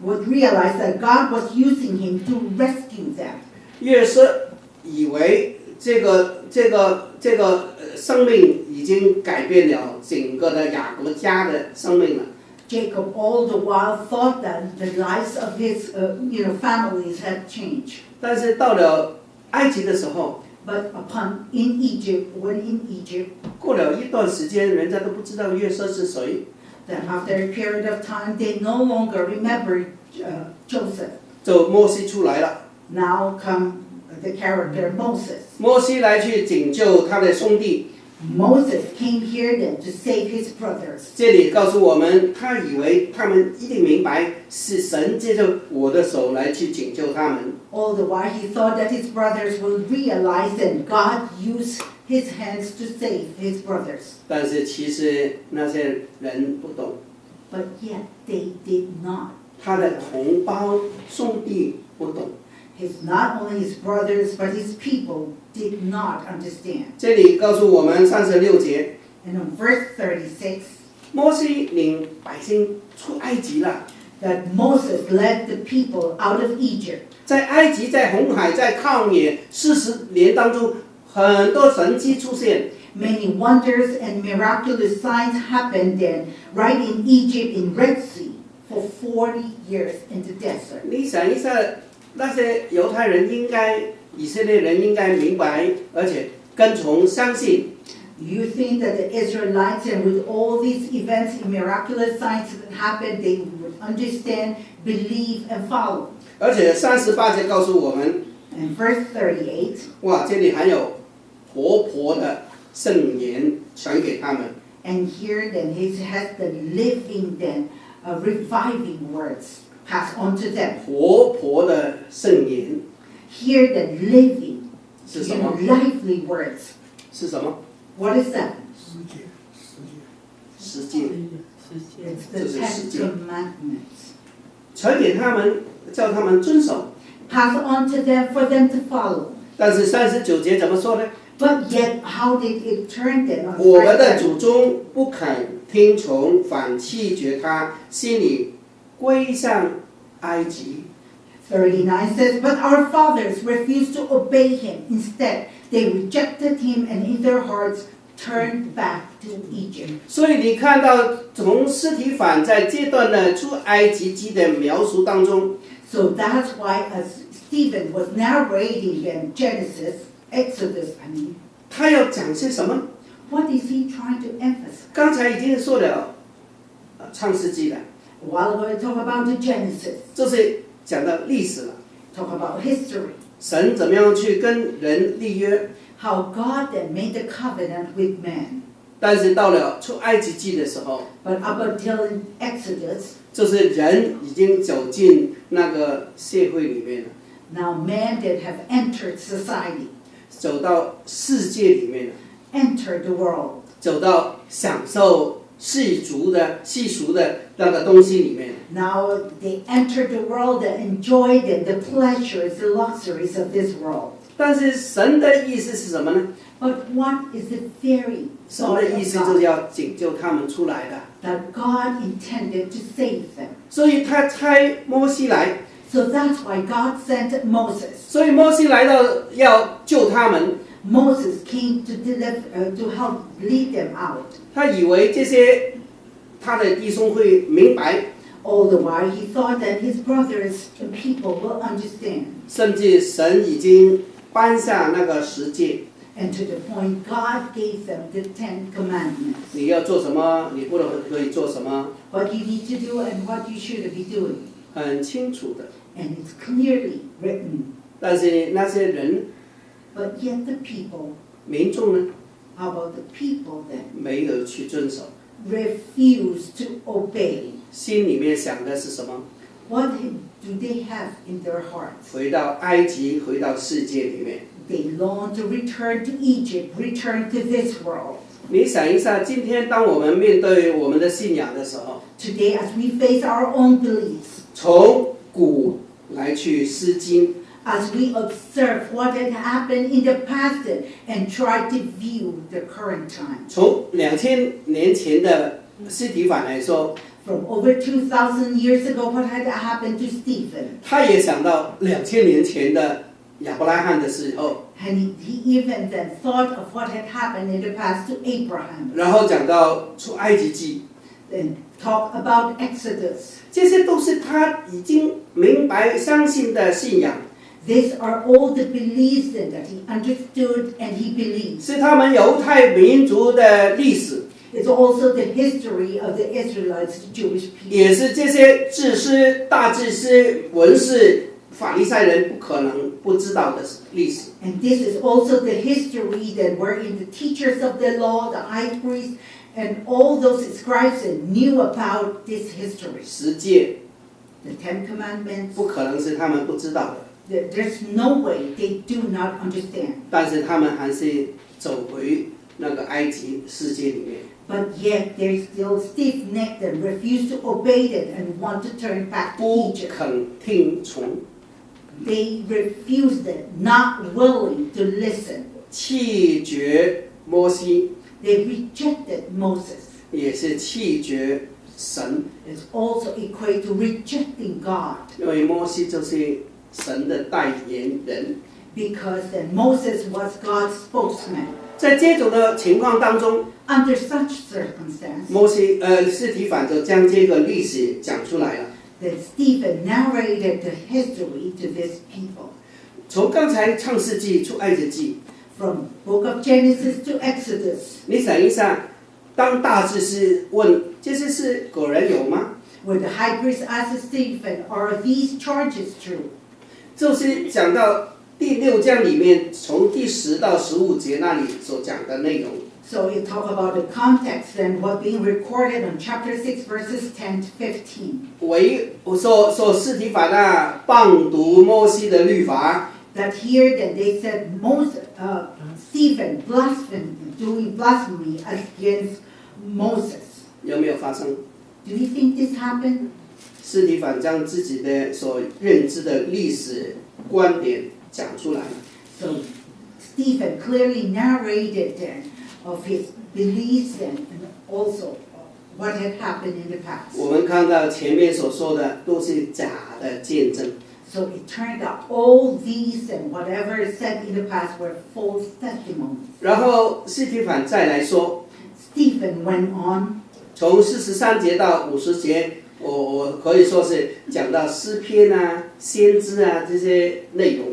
Speaker 3: would realize that God was using him to rescue them.
Speaker 2: 约瑟以为 这个这个这个呃生命已经改变了整个的雅各家的生命了。
Speaker 3: Jacob all the while thought that the lives of his uh, you know families had changed.
Speaker 2: 但是到了埃及的时候
Speaker 3: ，But upon in Egypt, when in Egypt,
Speaker 2: 过了一段时间，人家都不知道约瑟是谁
Speaker 3: ，that after a period of time they no longer remembered uh, Joseph.
Speaker 2: 就摩西出来了。
Speaker 3: Now come the character Moses.
Speaker 2: 摩西来去拯救他的兄弟，
Speaker 3: Moses came here then to save his brothers.
Speaker 2: 这里告诉我们，他以为他们一定明白是神借着我的手来去拯救他们，
Speaker 3: All the while he thought that his brothers will realize that God used his hands to save his brothers.
Speaker 2: 但是其实那些人不懂，
Speaker 3: But yet they did not.
Speaker 2: 他的同胞兄弟不懂。
Speaker 3: His not only his brothers but his people did not understand.
Speaker 2: 这里告诉我们三十六节，
Speaker 3: And in verse 36,
Speaker 2: 摩西领百姓出埃及了，
Speaker 3: that Moses led the people out of Egypt.
Speaker 2: 在埃及，在红海，在旷野四十年当中，很多神迹出现。
Speaker 3: Many wonders and miraculous signs happened then, right in Egypt, in Red Sea, for 40 years in the desert.
Speaker 2: 你想一下， 那些犹太人应该，以色列人应该明白，而且跟从相信。
Speaker 3: You think that the Israelites, and with all these events and miraculous signs that happened, they would understand, believe, and follow.
Speaker 2: 而且三十八节告诉我们，
Speaker 3: And verse 38,
Speaker 2: 哇，这里还有活泼的圣言传给他们。
Speaker 3: and here then he has the living then, uh, reviving words passed on to them.
Speaker 2: 活泼的圣言
Speaker 3: Here the living,
Speaker 2: 是
Speaker 3: you
Speaker 2: 什
Speaker 3: know,
Speaker 2: 么？
Speaker 3: lively words.
Speaker 2: 是什么？
Speaker 3: What is that?
Speaker 2: 实践
Speaker 3: It's the
Speaker 2: 这是
Speaker 3: Ten
Speaker 2: 实践
Speaker 3: Commandments.
Speaker 2: 传给他们，叫他们遵守。
Speaker 3: Pass on to them for them to follow.
Speaker 2: 但是三十九节怎么说呢？
Speaker 3: But yet, how did it turn then on
Speaker 2: 我们的
Speaker 3: verse
Speaker 2: 祖宗不肯听从，反弃绝他，心里
Speaker 3: 39 says, But our fathers refused to obey him. Instead, they rejected him and in their hearts turned back to Egypt.
Speaker 2: 所以你看到从司提反在这段的出埃及记的描述当中
Speaker 3: ，So that's why as Stephen was narrating them Genesis, Exodus, I mean.
Speaker 2: 他要讲些什么
Speaker 3: ？What is he trying to emphasize?
Speaker 2: 刚才已经说了，呃，创世纪了。
Speaker 3: while ago, I talked about the Genesis,
Speaker 2: 这是讲到历史了，
Speaker 3: talk about history,
Speaker 2: 神怎么样去跟人立约。
Speaker 3: how God then made the covenant with man.
Speaker 2: 但是到了出埃及记的时候，
Speaker 3: But up until in Exodus,
Speaker 2: 就是人已经走进那个社会里面了，
Speaker 3: now man that have entered society,
Speaker 2: 走到世界里面了，
Speaker 3: entered the world.
Speaker 2: 走到享受 世俗的世俗的那个东西里面。
Speaker 3: Now they entered the world and enjoyed it, the pleasures, the luxuries of this world.
Speaker 2: 但是神的意思是什么呢？
Speaker 3: But what is the very
Speaker 2: 神
Speaker 3: thought
Speaker 2: 的意
Speaker 3: of
Speaker 2: 思就是
Speaker 3: God?
Speaker 2: 要拯救他们出来的，
Speaker 3: That God intended to save them.
Speaker 2: 所以他差摩西来，
Speaker 3: So that's why God sent Moses.
Speaker 2: 所以摩西来到要救他们，
Speaker 3: Moses came to deliver, uh, to help lead them out.
Speaker 2: 他以为这些他的弟兄会明白，
Speaker 3: All the while, he thought that his brothers and people will understand.
Speaker 2: 甚至神已经颁下那个十诫，
Speaker 3: And to the point, God gave them the Ten Commandments.
Speaker 2: 你要做什么，你不能可以做什么，
Speaker 3: What you need to do and what you should be doing.
Speaker 2: 很清楚的。
Speaker 3: And it's clearly written.
Speaker 2: 但是那些人
Speaker 3: But yet the people,
Speaker 2: 民众呢，
Speaker 3: how about the people then,
Speaker 2: 没有去遵守，
Speaker 3: refuse to obey?
Speaker 2: 心里面想的是什么？
Speaker 3: What do they have in their hearts?
Speaker 2: 回到埃及，回到世界里面。
Speaker 3: They long to return to Egypt, return to this world.
Speaker 2: 你想一下，今天当我们面对我们的信仰的时候，
Speaker 3: Today, as we face our own beliefs,
Speaker 2: 从古来去思经，
Speaker 3: as we observe what had happened in the past and try to view the current time.
Speaker 2: 从两千年前的斯提反来说，
Speaker 3: From over 2,000 years ago, what had happened to Stephen?
Speaker 2: 他也想到两千年前的亚伯拉罕的时候，
Speaker 3: And he, he even then thought of what had happened in the past to Abraham.
Speaker 2: 然后讲到出埃及记，
Speaker 3: Then talk about Exodus.
Speaker 2: 这些都是他已经明白相信的信仰，
Speaker 3: These are all the beliefs then that he understood and he believes.
Speaker 2: 是他们犹太民族的历史，
Speaker 3: It's also the history of the Israelites, the Jewish people.
Speaker 2: 也是这些智师、大智师、文士 法利赛人不可能不知道的历史。
Speaker 3: And this is also the history that wherein the teachers of the law, the high priest, and all those scribes that knew about this history.
Speaker 2: 十诫
Speaker 3: The Ten Commandments,
Speaker 2: 不可能是他们不知道的，
Speaker 3: there- there's no way they do not understand.
Speaker 2: 但是他们还是走回那个埃及世界里面。
Speaker 3: But yet they're still stiff-necked and refuse to obey it and want to turn back to
Speaker 2: 不
Speaker 3: Egypt.
Speaker 2: 肯听从，
Speaker 3: They refused it, not willing to listen.
Speaker 2: 弃绝摩西，
Speaker 3: They rejected Moses.
Speaker 2: 也是弃绝神，
Speaker 3: It's also equate to rejecting God
Speaker 2: 因为摩西就是 神的代言人。
Speaker 3: because then Moses was God's spokesman.
Speaker 2: 在这种的情况当中，
Speaker 3: Under such circumstance,
Speaker 2: 摩西呃斯提凡就将这个历史讲出来了。
Speaker 3: that Stephen narrated the history to this people.
Speaker 2: 从刚才创世纪出埃及记，
Speaker 3: From book of Genesis to Exodus,
Speaker 2: 你想一下，当大祭司问这些是果然有吗？
Speaker 3: where the high priest asked Stephen, Are these charges true?
Speaker 2: 就是讲到第六章里面，从第十到十五节那里所讲的内容。
Speaker 3: So you talk about the context and what being recorded on chapter 6, verses 10 to 15.
Speaker 2: 为我说说斯提凡啊，谤读摩西的律法，
Speaker 3: That here that they said Moses, uh, Stephen blasphemed, doing blasphemy against Moses.
Speaker 2: 有没有发生？
Speaker 3: Do you think this happened?
Speaker 2: 斯提凡将自己的所认知的历史观点讲出来。
Speaker 3: So Stephen clearly narrated then of his beliefs and, also what had happened in the past.
Speaker 2: 我们看到前面所说的都是假的见证
Speaker 3: ，So it turned out all these and whatever said in the past were false testimonies.
Speaker 2: 然后斯提凡再来说
Speaker 3: ，Stephen went on
Speaker 2: 从四十三节到五十节，我我可以说是讲到诗篇啊、先知啊这些内容。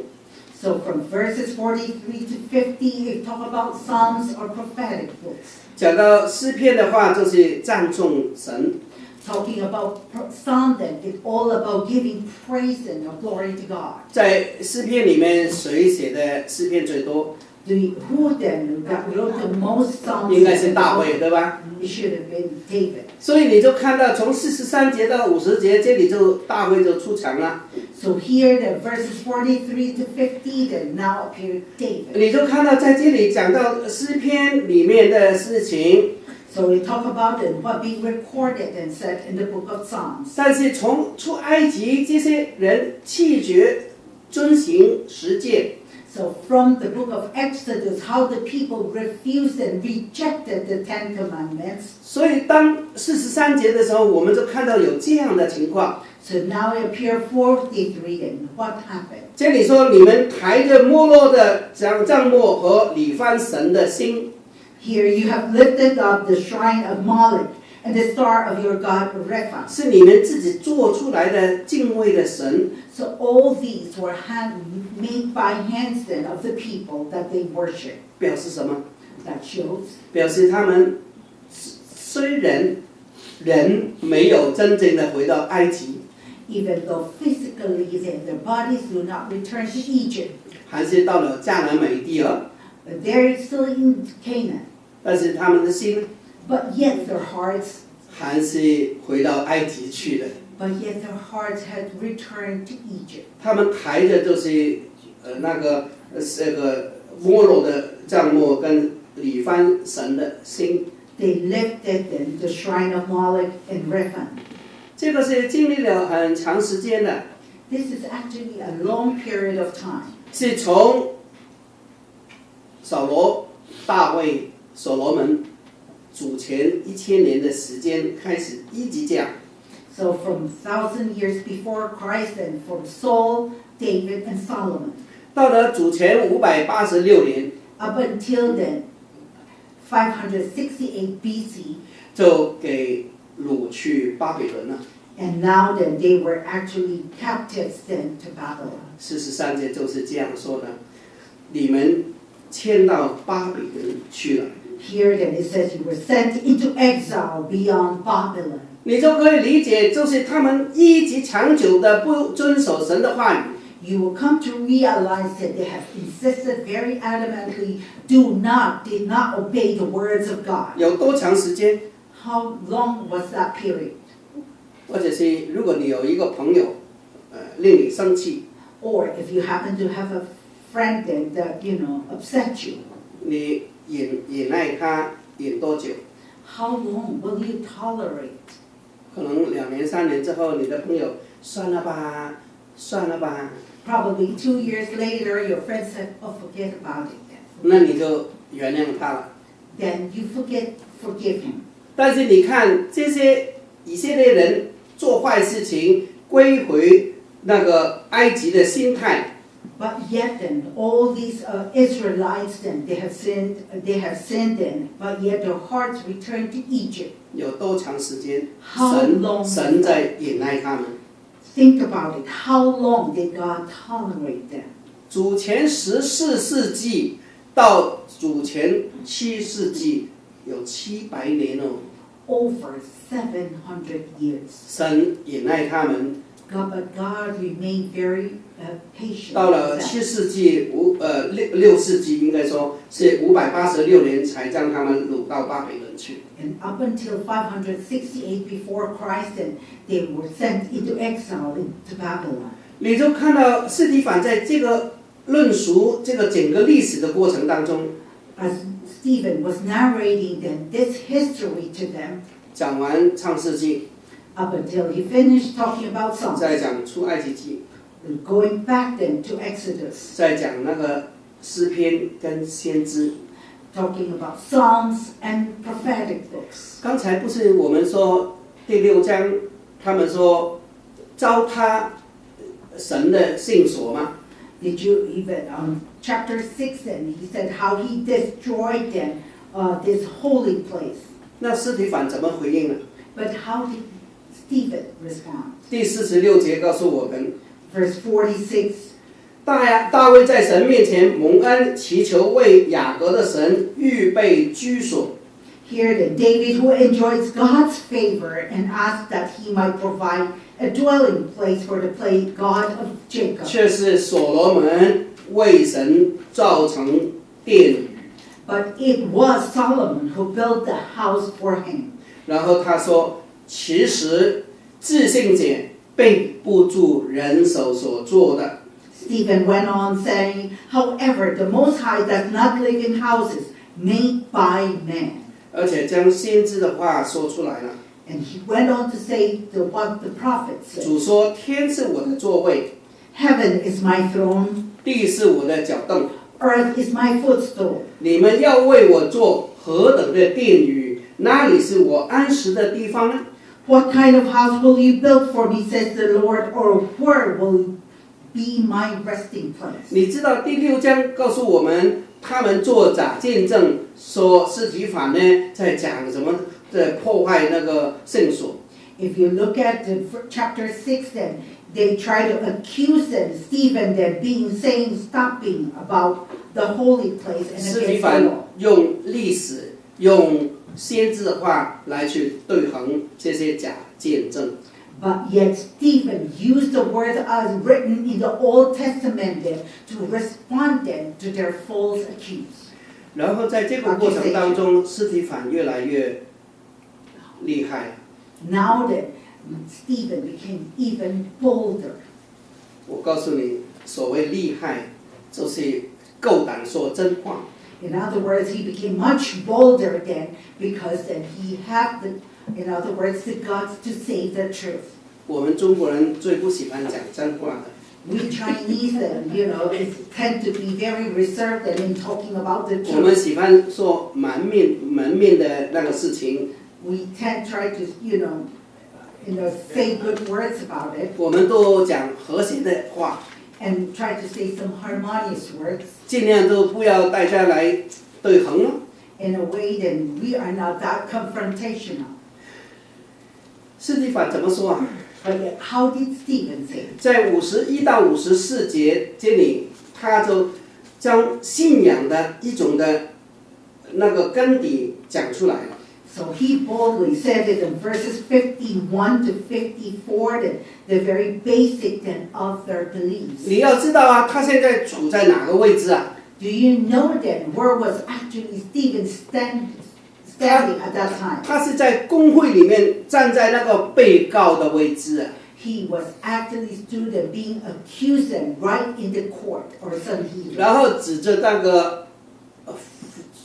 Speaker 3: So from verses 43 to 50, you talk about Psalms or prophetic books.
Speaker 2: 讲到诗篇的话，就是赞颂神
Speaker 3: ；Talking about pro- Psalm then, it's all about giving praise and glory to God.
Speaker 2: 在诗篇里面，谁写的诗篇最多？
Speaker 3: The, who then that wrote the most Psalms?
Speaker 2: 应该是大卫，对吧
Speaker 3: ？It should have been David.
Speaker 2: 所以你就看到从四十三节到五十节，这里就大卫就出场了。
Speaker 3: So here, the verses forty-three to fifty, then now appeared David.
Speaker 2: 你就看到在这里讲到诗篇里面的事情
Speaker 3: ，So we talk about it, what being recorded and said in the book of Psalms.
Speaker 2: 但是从出埃及这些人弃绝遵行实践，
Speaker 3: So from the book of Exodus, how the people refused and rejected the Ten Commandments.
Speaker 2: 所以当四十三节的时候，我们就看到有这样的情况。
Speaker 3: So now it appear 43 and what happened?
Speaker 2: 这里说你们抬着没落的将帐幕和李翻神的心，
Speaker 3: Here you have lifted up the shrine of Moloch and the star of your God Rephan. So all these were hand, made by hands then of the people that they worship.
Speaker 2: 表示什么
Speaker 3: ？That shows.
Speaker 2: 表示他们虽然人没有真正的回到埃及。
Speaker 3: Even though physically their bodies do not return to Egypt. they're still in Canaan.
Speaker 2: 但是他们的心
Speaker 3: but yet their hearts
Speaker 2: 还是回到埃及去了。
Speaker 3: But yet their hearts had returned to Egypt.
Speaker 2: 他们抬着就是呃那个这个摩洛的帐幕跟李帆神的心。
Speaker 3: They lifted them the shrine of Moloch and Rephan.
Speaker 2: 这个是经历了很长时间的。
Speaker 3: This is actually a long period of time.
Speaker 2: 是从扫罗、大卫、所罗门。主前一千年的时间开始，一直讲。
Speaker 3: So from thousand years before Christ and from Saul, David, and Solomon,
Speaker 2: 到了主前五百八十六年
Speaker 3: ，up until then, 568 BC,
Speaker 2: 就给掳去巴比伦了。
Speaker 3: and now then they were actually captives then to Babylon.
Speaker 2: 四十三节就是这样说的：你们迁到巴比伦去了。
Speaker 3: Here then it says you were sent into exile beyond Babylon.
Speaker 2: 你就可以理解，就是他们一直长久的不遵守神的话语，
Speaker 3: you will come to realize that they have insisted very adamantly, do not, did not obey the words of God.
Speaker 2: 有多长时间？
Speaker 3: How long was that period?
Speaker 2: 或者是如果你有一个朋友，呃，令你生气，
Speaker 3: Or if you happen to have a friend that, that you know, upset you,
Speaker 2: 你忍忍 耐他忍多久
Speaker 3: ？how long will you tolerate?
Speaker 2: 可能两年三年之后，你的朋友算了吧，算了吧
Speaker 3: ，Probably two years later, your friend said, oh, forget about it
Speaker 2: 那你就原谅他了。
Speaker 3: Then you forget, forgive him.
Speaker 2: 但是你看这些以色列人做坏事情，归回那个埃及的心态，
Speaker 3: But yet then, all these uh, Israelites then, they have sinned, they have sinned then, but yet their hearts return to Egypt.
Speaker 2: 有多长时间？
Speaker 3: How
Speaker 2: 神
Speaker 3: long?
Speaker 2: 神在忍耐他们。
Speaker 3: Think about it. How long did God tolerate them?
Speaker 2: 主前十四世纪到主前七世纪有七百年哦，
Speaker 3: Over 700 years.
Speaker 2: 神忍耐他们。
Speaker 3: God, but God remained very uh, patient.
Speaker 2: 到了七世纪五呃六六世纪，应该说是五百八十六年才将他们掳到巴比伦去。
Speaker 3: And up until 568 before Christ, and they were sent into exile into Babylon.
Speaker 2: 你就看到斯提凡在这个论述这个整个历史的过程当中
Speaker 3: ，As Stephen was narrating then this history to them,
Speaker 2: 讲完创世纪，
Speaker 3: up until he finished talking about
Speaker 2: songs.
Speaker 3: going back then to Exodus. Talking about Psalms and prophetic books.
Speaker 2: 刚才不是我们说第六章，他们说糟蹋神的圣所吗
Speaker 3: ？Did you even um, chapter six? And he said how he destroyed them, uh, this holy place.
Speaker 2: 那司提反怎么回应呢
Speaker 3: ？But how did Stephen respond?
Speaker 2: 第四十六节告诉我们，
Speaker 3: Verse 46,
Speaker 2: 大呀大卫在神面前蒙恩，祈求为雅各的神预备居所。
Speaker 3: here that David who enjoys God's favor and asked that he might provide a dwelling place for the place God of Jacob.
Speaker 2: 却是所罗门为神造成殿宇。
Speaker 3: But it was Solomon who built the house for him.
Speaker 2: 然后他说， ：“其实自信者并不住人手所做的
Speaker 3: ，Stephen went on saying, However, the Most High does not live in houses made by man.
Speaker 2: 而且将先知的话说出来了。
Speaker 3: And he went on to say the, what the prophet said
Speaker 2: 主说：“天是我的座位
Speaker 3: ，Heaven is my throne,
Speaker 2: 地是我的脚凳。
Speaker 3: earth is my footstool.
Speaker 2: 你们要为我做何等的殿宇？那里是我安息的地方呢？
Speaker 3: What kind of house will you build for me, says the Lord, or where will be my resting place?
Speaker 2: 你知道第六章告诉我们，他们做假见证，说司提反呢在讲什么在破坏那个圣所。
Speaker 3: If you look at the chapter six, then they try to accuse them, Stephen, that being saying stopping about the holy place and
Speaker 2: 先知的话来去对衡这些假见证。
Speaker 3: But yet Stephen used the words as written in the Old Testament to respond them to their false accuse.
Speaker 2: 然后在这个过程当中，司提反越来越厉害。
Speaker 3: Now that Stephen became even bolder.
Speaker 2: 我告诉你，所谓厉害，就是够胆说真话。
Speaker 3: In other words, he became much bolder then because then he had the, in other words, the guts to say the truth.
Speaker 2: 我们中国人最不喜欢讲真话的。
Speaker 3: We Chinese then, you know, is, tend to be very reserved and in talking about the
Speaker 2: 我们
Speaker 3: truth.
Speaker 2: 喜欢说门面门面的那个事情，
Speaker 3: We tend try to, you know, you know, say good words about it
Speaker 2: 我们都讲和谐的话，
Speaker 3: And try to say some harmonious words
Speaker 2: 尽量都不要大家来对衡了。
Speaker 3: in a way that we are not that confrontational.
Speaker 2: 斯蒂法怎么说啊
Speaker 3: ？But how did Stephen say?
Speaker 2: 在五十一到五十四节这里，他就将信仰的一种的那个根底讲出来了。
Speaker 3: So he boldly said it in verses 51 to 54, the, the very basic then of their beliefs.
Speaker 2: 你要知道啊，他现在处在哪个位置啊？
Speaker 3: Do you know then where was actually Stephen stand, standing at that time?
Speaker 2: 他是在工会里面站在那个被告的位置啊。
Speaker 3: He was actually stood and being accused and right in the court or Sanhedrin.
Speaker 2: 然后指着那个呃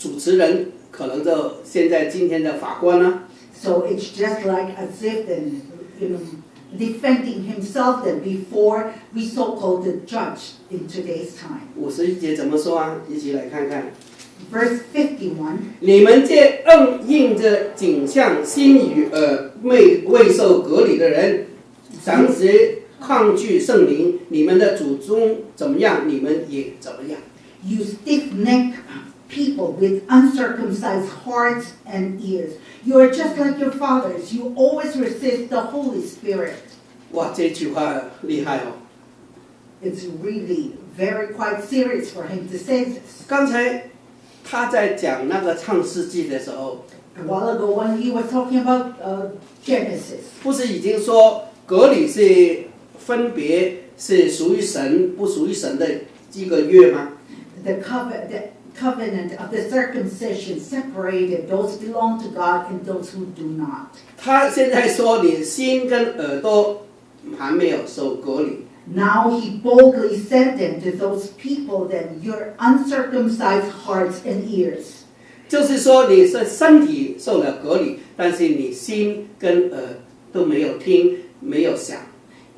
Speaker 2: 主持人， 可能就现在今天的法官呢、
Speaker 3: So it's just like as if then, you know, defending himself then before we so-called the judge in today's time.
Speaker 2: 五十一节怎么说啊？一起来看看。
Speaker 3: Verse fifty one
Speaker 2: 你们这硬硬着颈项、心与耳未未受隔离的人，长时抗拒圣灵，你们的祖宗怎么样，你们也怎么样。
Speaker 3: you stiff-necked people with uncircumcised hearts and ears. You are just like your fathers. You always resist the Holy Spirit. It's really very quite serious for him to say this. A while ago when he was talking about uh, Genesis，
Speaker 2: 不是已经说割礼是分别是属于神不属于神的一个月吗
Speaker 3: ？The covenant covenant of the circumcision separated those belong to God and those who do not. Now he boldly sentenced to those people that your uncircumcised hearts and ears.
Speaker 2: 就是说你是身体受了割礼，但是你心跟耳都没有听，没有想。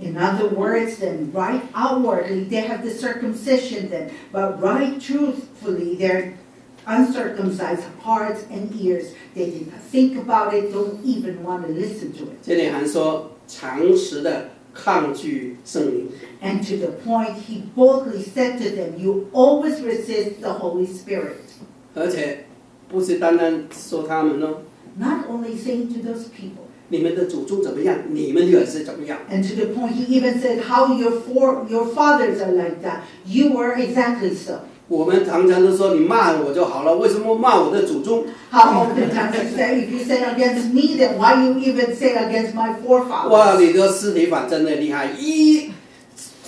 Speaker 3: In other words, then right outwardly they have the circumcision then, but right truthfully their uncircumcised hearts and ears, they did not think about it, don't even want to listen to it.
Speaker 2: 这里还说常识的抗拒圣灵，
Speaker 3: And to the point, he boldly said to them, You always resist the Holy Spirit.
Speaker 2: 而且不是单单说他们哦，
Speaker 3: Not only saying to those people, And to the point, he even said how your four your fathers are like that. You were exactly so.
Speaker 2: 我们常常都说你骂我就好了，为什么骂我的祖宗
Speaker 3: ？How often times you say if you say against me, then why you even say against my forefathers?
Speaker 2: 哇，你的司提反真的厉害，一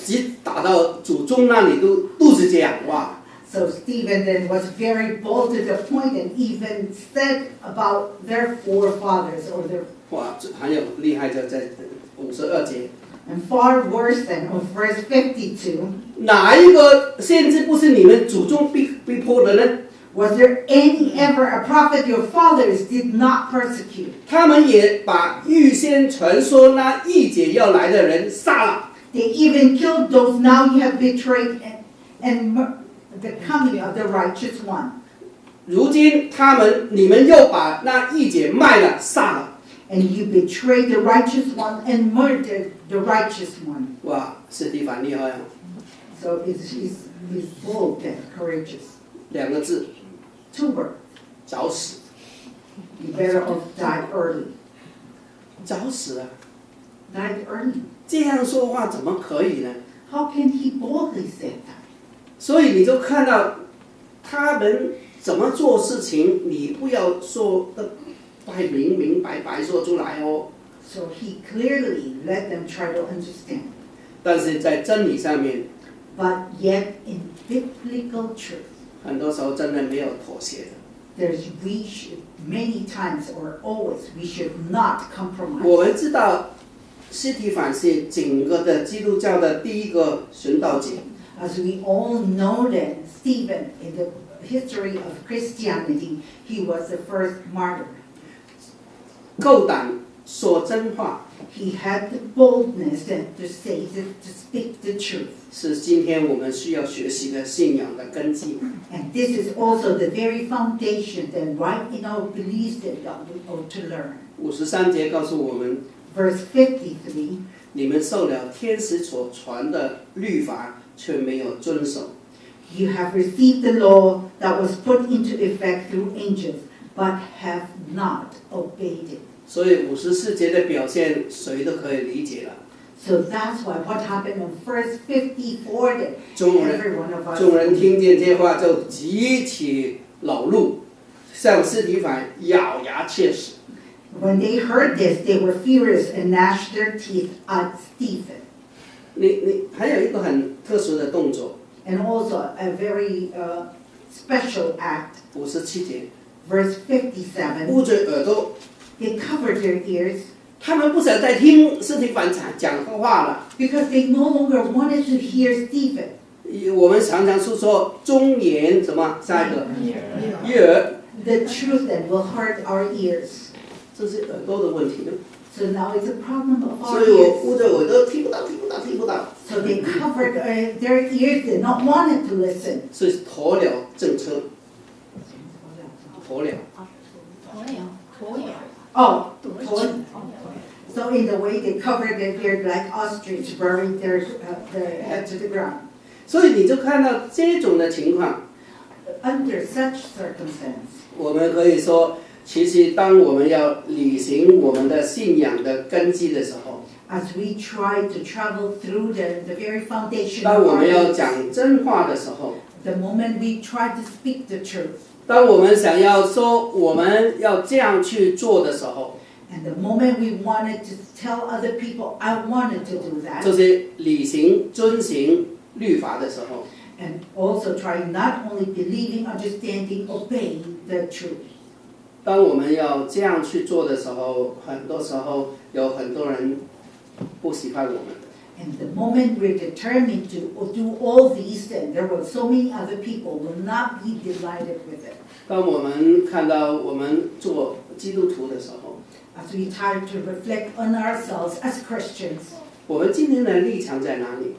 Speaker 2: 直打到祖宗那里都肚子这样哇。
Speaker 3: So Stephen then was very bold to the point and even said about their forefathers or their
Speaker 2: 哇，这还有厉害的在五十二节
Speaker 3: ，And far worse than of verse fifty-two，
Speaker 2: 哪一个先知不是你们祖宗逼逼迫的呢
Speaker 3: ？was there any ever a prophet your fathers did not persecute?
Speaker 2: 他们也把预先传说那一节要来的人杀了。
Speaker 3: They even killed those now you have betrayed and, and the coming of the righteous one.
Speaker 2: 如今他们你们又把那一节卖了杀了，
Speaker 3: and you betrayed the righteous one and murdered the righteous one.
Speaker 2: 哇，司提反厉害啊
Speaker 3: ！So it's, it's, it's bold and courageous. Two uh, words.
Speaker 2: 早死。
Speaker 3: You better off die early.
Speaker 2: 早死啊
Speaker 3: ！Die early.
Speaker 2: 这样说话怎么可以呢
Speaker 3: ？How can he boldly say that?
Speaker 2: 所以你就看到他们怎么做事情，你不要说的。
Speaker 3: so he clearly let them try to understand.
Speaker 2: 但是在真理上面
Speaker 3: ，But yet in biblical truth，
Speaker 2: 很多时候真的没有妥协的。
Speaker 3: There's we should many times or always we should not compromise。
Speaker 2: 我们知道，司提反是整个的基督教的第一个殉道者。
Speaker 3: As we all know that Stephen in the history of Christianity, he was the first martyr.
Speaker 2: 够胆说真话，
Speaker 3: He had the boldness and to say to, to speak the truth.
Speaker 2: 是今天我们需要学习的信仰的根基。
Speaker 3: And this is also the very foundation that right in our beliefs that God we ought to learn.
Speaker 2: 五十三节告诉我们，
Speaker 3: Verse 53,
Speaker 2: 你们受了天使所传的律法，却没有遵守。
Speaker 3: You have received the law that was put into effect through angels, but have not obeyed it.
Speaker 2: 所以五十四节的表现，谁都可以理解了。
Speaker 3: So that's why what happened in verse 54 that
Speaker 2: 众人众人听见这话，就极其恼怒，向斯提凡咬牙切齿。
Speaker 3: When they heard this, they were furious and gnashed their teeth at Stephen.
Speaker 2: 你你还有一个很特殊的动作
Speaker 3: ，And also a very uh, special act,
Speaker 2: 五十七节
Speaker 3: ，verse fifty-seven.
Speaker 2: 捂着耳朵，
Speaker 3: They covered their ears
Speaker 2: 他们不想再听斯提凡讲讲话了。
Speaker 3: because they no longer wanted to hear Stephen.
Speaker 2: 我们常常是说忠言什么？下一个悦耳，
Speaker 3: The truth that will hurt our ears.
Speaker 2: 这是耳朵的问题。
Speaker 3: So now it's a problem of our
Speaker 2: 所以我
Speaker 3: ears.
Speaker 2: 捂着耳朵听不到，听不到，听不到，
Speaker 3: So they covered uh, their ears, did not wanted to listen.
Speaker 2: 所以鸵鸟政策，鸵鸟。
Speaker 3: Oh, so in the way they covered their beard like ostrich, burying their, uh, their head to the ground.
Speaker 2: 所以你就看到这种的情况
Speaker 3: ，Under such circumstance,
Speaker 2: 我们可以说，其实当我们要履行我们的信仰的根基的时候，
Speaker 3: as we try to travel through the, the very foundation
Speaker 2: 当
Speaker 3: of
Speaker 2: 我
Speaker 3: our
Speaker 2: 们要
Speaker 3: lives,
Speaker 2: 讲真话的时候，
Speaker 3: the moment we try to speak the truth,
Speaker 2: 当我们想要说我们要这样去做的时候，
Speaker 3: and the moment we wanted to tell other people, I wanted to do
Speaker 2: 就
Speaker 3: that,
Speaker 2: 是履行遵行律法的时候，
Speaker 3: and also trying not only believing, understanding, obeying the truth.
Speaker 2: 当我们要这样去做的时候，很多时候有很多人 不喜欢我们。
Speaker 3: And the moment we're determined to do all these, then there will so many other people will not be delighted with it.
Speaker 2: 当我们看到我们做基督徒的时候
Speaker 3: ，As we try to reflect on ourselves as Christians，
Speaker 2: 我们今天的立场在哪里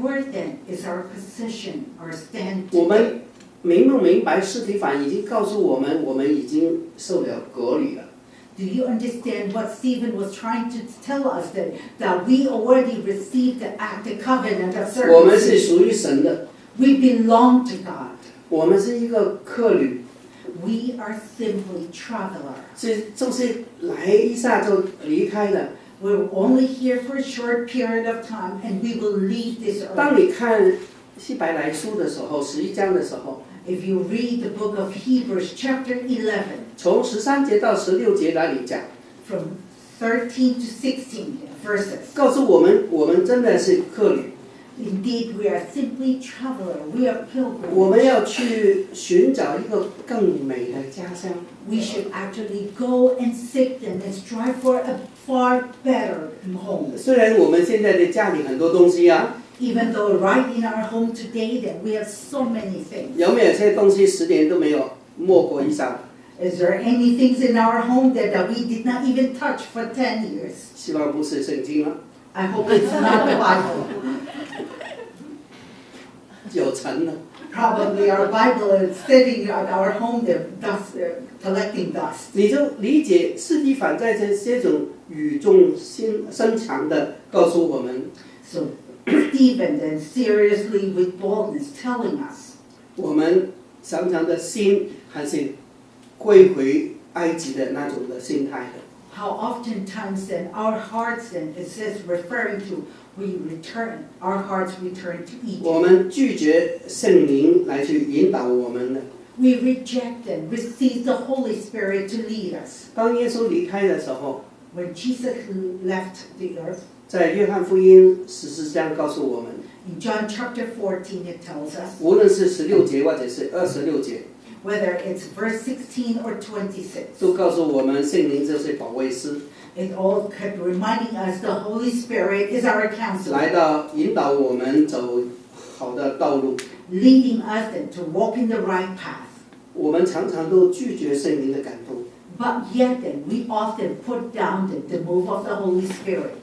Speaker 3: ？Where then is our position, our stand?
Speaker 2: 我们明不明白司提反已经告诉我们，我们已经受了割礼了。
Speaker 3: Do you understand what Stephen was trying to tell us that, that we already received the act, the covenant of
Speaker 2: 我们是
Speaker 3: circumcision?
Speaker 2: 属于神的，
Speaker 3: We belong to God.
Speaker 2: 我们是一个客旅，
Speaker 3: We are simply traveler.
Speaker 2: 是就是来一下就离开了。
Speaker 3: We're only here for a short period of time and we will leave this
Speaker 2: 当
Speaker 3: earth.
Speaker 2: 你看希伯来书的时候，十一章的时候，
Speaker 3: If you read the book of Hebrews, chapter 11,
Speaker 2: 从十三节到十六节那里讲
Speaker 3: ，from 13 to 16 verses.
Speaker 2: 告诉我们，我们真的是客旅
Speaker 3: ，Indeed, we are simply traveler. We are
Speaker 2: 我们
Speaker 3: pilgrims.
Speaker 2: 我们要去寻找一个更美的家乡。
Speaker 3: We should actually go and seek them and strive for a far better home.
Speaker 2: 虽然我们现在的家里很多东西啊，
Speaker 3: even though right in our home today that we have so many things. Is there any things in our home that, that we did not even touch for 10 years? I hope it's not the Bible. Probably our Bible is sitting at our home there, dust, uh, collecting dust.
Speaker 2: 你就理解司提反在这些种语重心深长的告诉我们。
Speaker 3: So Stephen then seriously with boldness telling us
Speaker 2: 我们常常的心还是归回埃及的那种的心态的。
Speaker 3: how oftentimes then our hearts then it says referring to we return, our hearts return to
Speaker 2: 我
Speaker 3: Egypt.
Speaker 2: 们拒绝圣灵来去引导我们的。
Speaker 3: We reject and receive the Holy Spirit to lead us.
Speaker 2: 当耶稣离开的时候，
Speaker 3: When Jesus left the earth,
Speaker 2: 在约翰福音十四章告诉我们
Speaker 3: ，in John chapter fourteen, it tells us,
Speaker 2: 无论是十六节或者是二十六节
Speaker 3: ，whether it's verse sixteen or twenty-six.
Speaker 2: 都告诉我们圣灵就是保卫师
Speaker 3: ，it all kept reminding us the Holy Spirit is our counselor, 来
Speaker 2: 到引导我们走好的道路。
Speaker 3: leading us to walk in the right path.
Speaker 2: 我们常常都拒绝圣灵的感动，
Speaker 3: But yet then, we often put down the, the move of the Holy Spirit.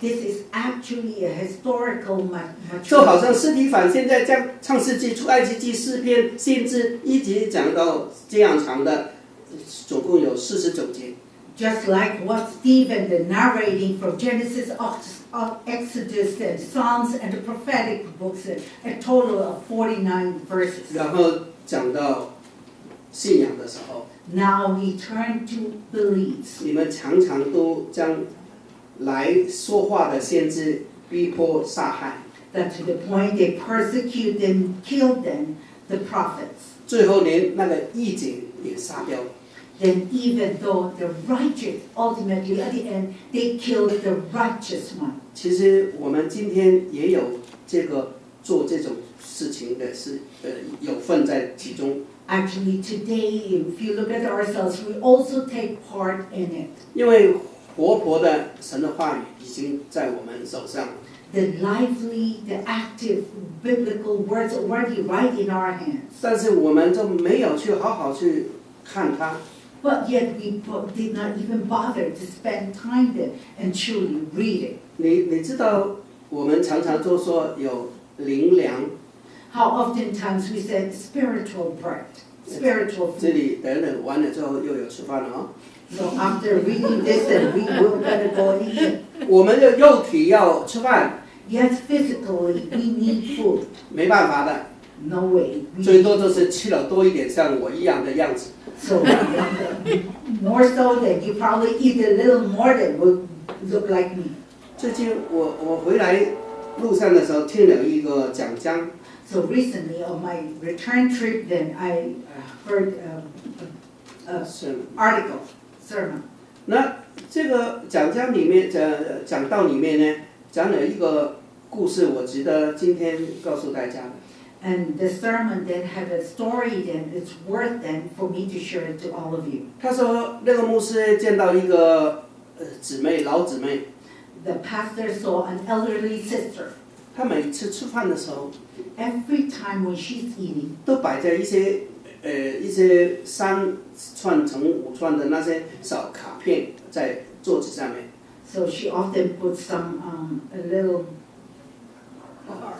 Speaker 3: This is actually a historical maturity.
Speaker 2: 就好像司提反现在将创世纪、出埃及记四篇，甚至一直讲到这样长的，总共有四十九节。
Speaker 3: Just like what Stephen, the narrating from Genesis Ox- uh, Exodus, and Psalms, and the prophetic books, uh, a total of 49 verses.
Speaker 2: 然后讲到信仰的时候，
Speaker 3: Now we turn to beliefs.
Speaker 2: 你们常常都将来说话的先知逼迫杀害，
Speaker 3: That to the point they persecute them, kill them, the prophets.
Speaker 2: 最后连那个义警也杀掉了。
Speaker 3: then even though the righteous ultimately at the end they killed the righteous one.
Speaker 2: 其实我们今天也有这个做这种事情的是呃有份在其中，
Speaker 3: Actually, today, if you look at ourselves, we also take part in it.
Speaker 2: 因为活泼的神的话语已经在我们手上。
Speaker 3: The lively, the active biblical words already right in our hands.
Speaker 2: 但是我们就没有去好好去看它，
Speaker 3: But yet we bo- did not even bother to spend time there and truly read it.
Speaker 2: 你你知道，我们常常都说有灵粮，
Speaker 3: How oftentimes we said spiritual bread, spiritual
Speaker 2: 这
Speaker 3: food.
Speaker 2: 里等等完了之后又有吃饭了哦。
Speaker 3: So after reading this, and we will gonna go and eat.
Speaker 2: 我们的肉体要吃饭，
Speaker 3: Yes, physically, we need food.
Speaker 2: 没办法的，
Speaker 3: No way.
Speaker 2: 最多就是吃了多一点，像我一样的样子。
Speaker 3: So, more so than you probably eat a little more than would look like me.
Speaker 2: 最近我我回来路上的时候听了一个讲章
Speaker 3: ，So recently on my return trip, then I uh, heard um, a, a
Speaker 2: 是
Speaker 3: article, sermon.
Speaker 2: 那这个讲章里面讲讲道里面呢，讲了一个故事，我值得今天告诉大家的。
Speaker 3: And the sermon then had a story then it's worth then for me to share it to all of you.
Speaker 2: 他说那个牧师见到一个呃姊妹老姊妹，
Speaker 3: The pastor saw an elderly sister.
Speaker 2: 她每次吃饭的时候
Speaker 3: Every time when she's eating,
Speaker 2: 都摆在一些呃一些三串乘五串的那些小卡片在桌子上面，
Speaker 3: so she often puts some um, a little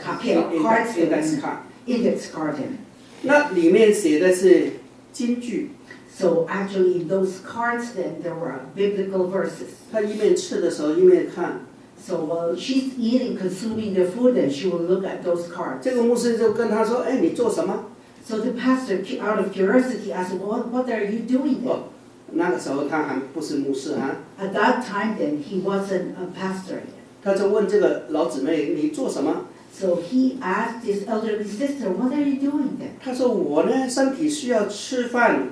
Speaker 3: copy
Speaker 2: 应
Speaker 3: cards
Speaker 2: 该应该
Speaker 3: in
Speaker 2: 是
Speaker 3: it,
Speaker 2: 看。
Speaker 3: index card in it.
Speaker 2: 那里面写的是金句，
Speaker 3: So actually, in those cards, then there were biblical verses.
Speaker 2: 她一面吃的时候一面看。
Speaker 3: So while she's eating, consuming the food, then she will look at those cards.
Speaker 2: 这个牧师就跟她说：“哎，你做什么
Speaker 3: So the pastor, cu- out of curiosity, asked, "What, what are you doing there?"
Speaker 2: 哦，那个时候他还不是牧师哈，
Speaker 3: At that time, then he wasn't a pastor yet.
Speaker 2: 他就问这个老姊妹：“你做什么
Speaker 3: So he asked his elderly sister, "What are you doing there?"
Speaker 2: 她说：“我呢，身体需要吃饭，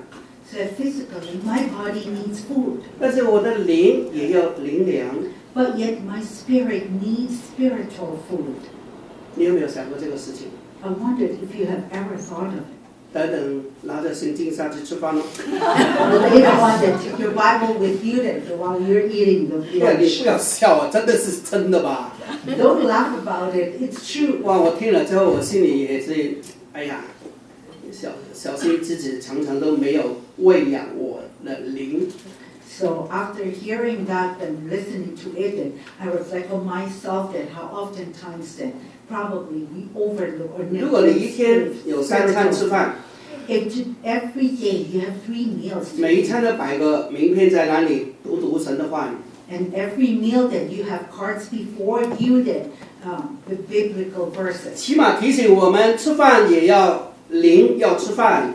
Speaker 3: Said physically, my body needs food,
Speaker 2: 但是我的灵也要灵粮。
Speaker 3: but yet my spirit needs spiritual food.
Speaker 2: 你有没有想过这个事情？
Speaker 3: I wondered if you have ever thought of it.
Speaker 2: 等等，拿着圣经上去吃饭喽。
Speaker 3: Later on, then take your Bible with you then while you're eating the
Speaker 2: 不要，你
Speaker 3: lunch.
Speaker 2: 不要笑啊，真的是真的吧？
Speaker 3: Don't laugh about it. It's true.
Speaker 2: 哇，我听了之后，我心里也是，哎呀，小小心自己常常都没有喂养我的灵。
Speaker 3: So after hearing that and listening to it, I reflect on myself that how oftentimes that probably we overlook or
Speaker 2: 如果你一
Speaker 3: neglect
Speaker 2: 天有三餐吃饭
Speaker 3: ，If every day you have three meals,
Speaker 2: 每一餐都摆个名片在那里，读读神的话语。
Speaker 3: and every meal that you have cards before you that um, the biblical verses.
Speaker 2: 起码提醒我们吃饭也要灵，要吃饭。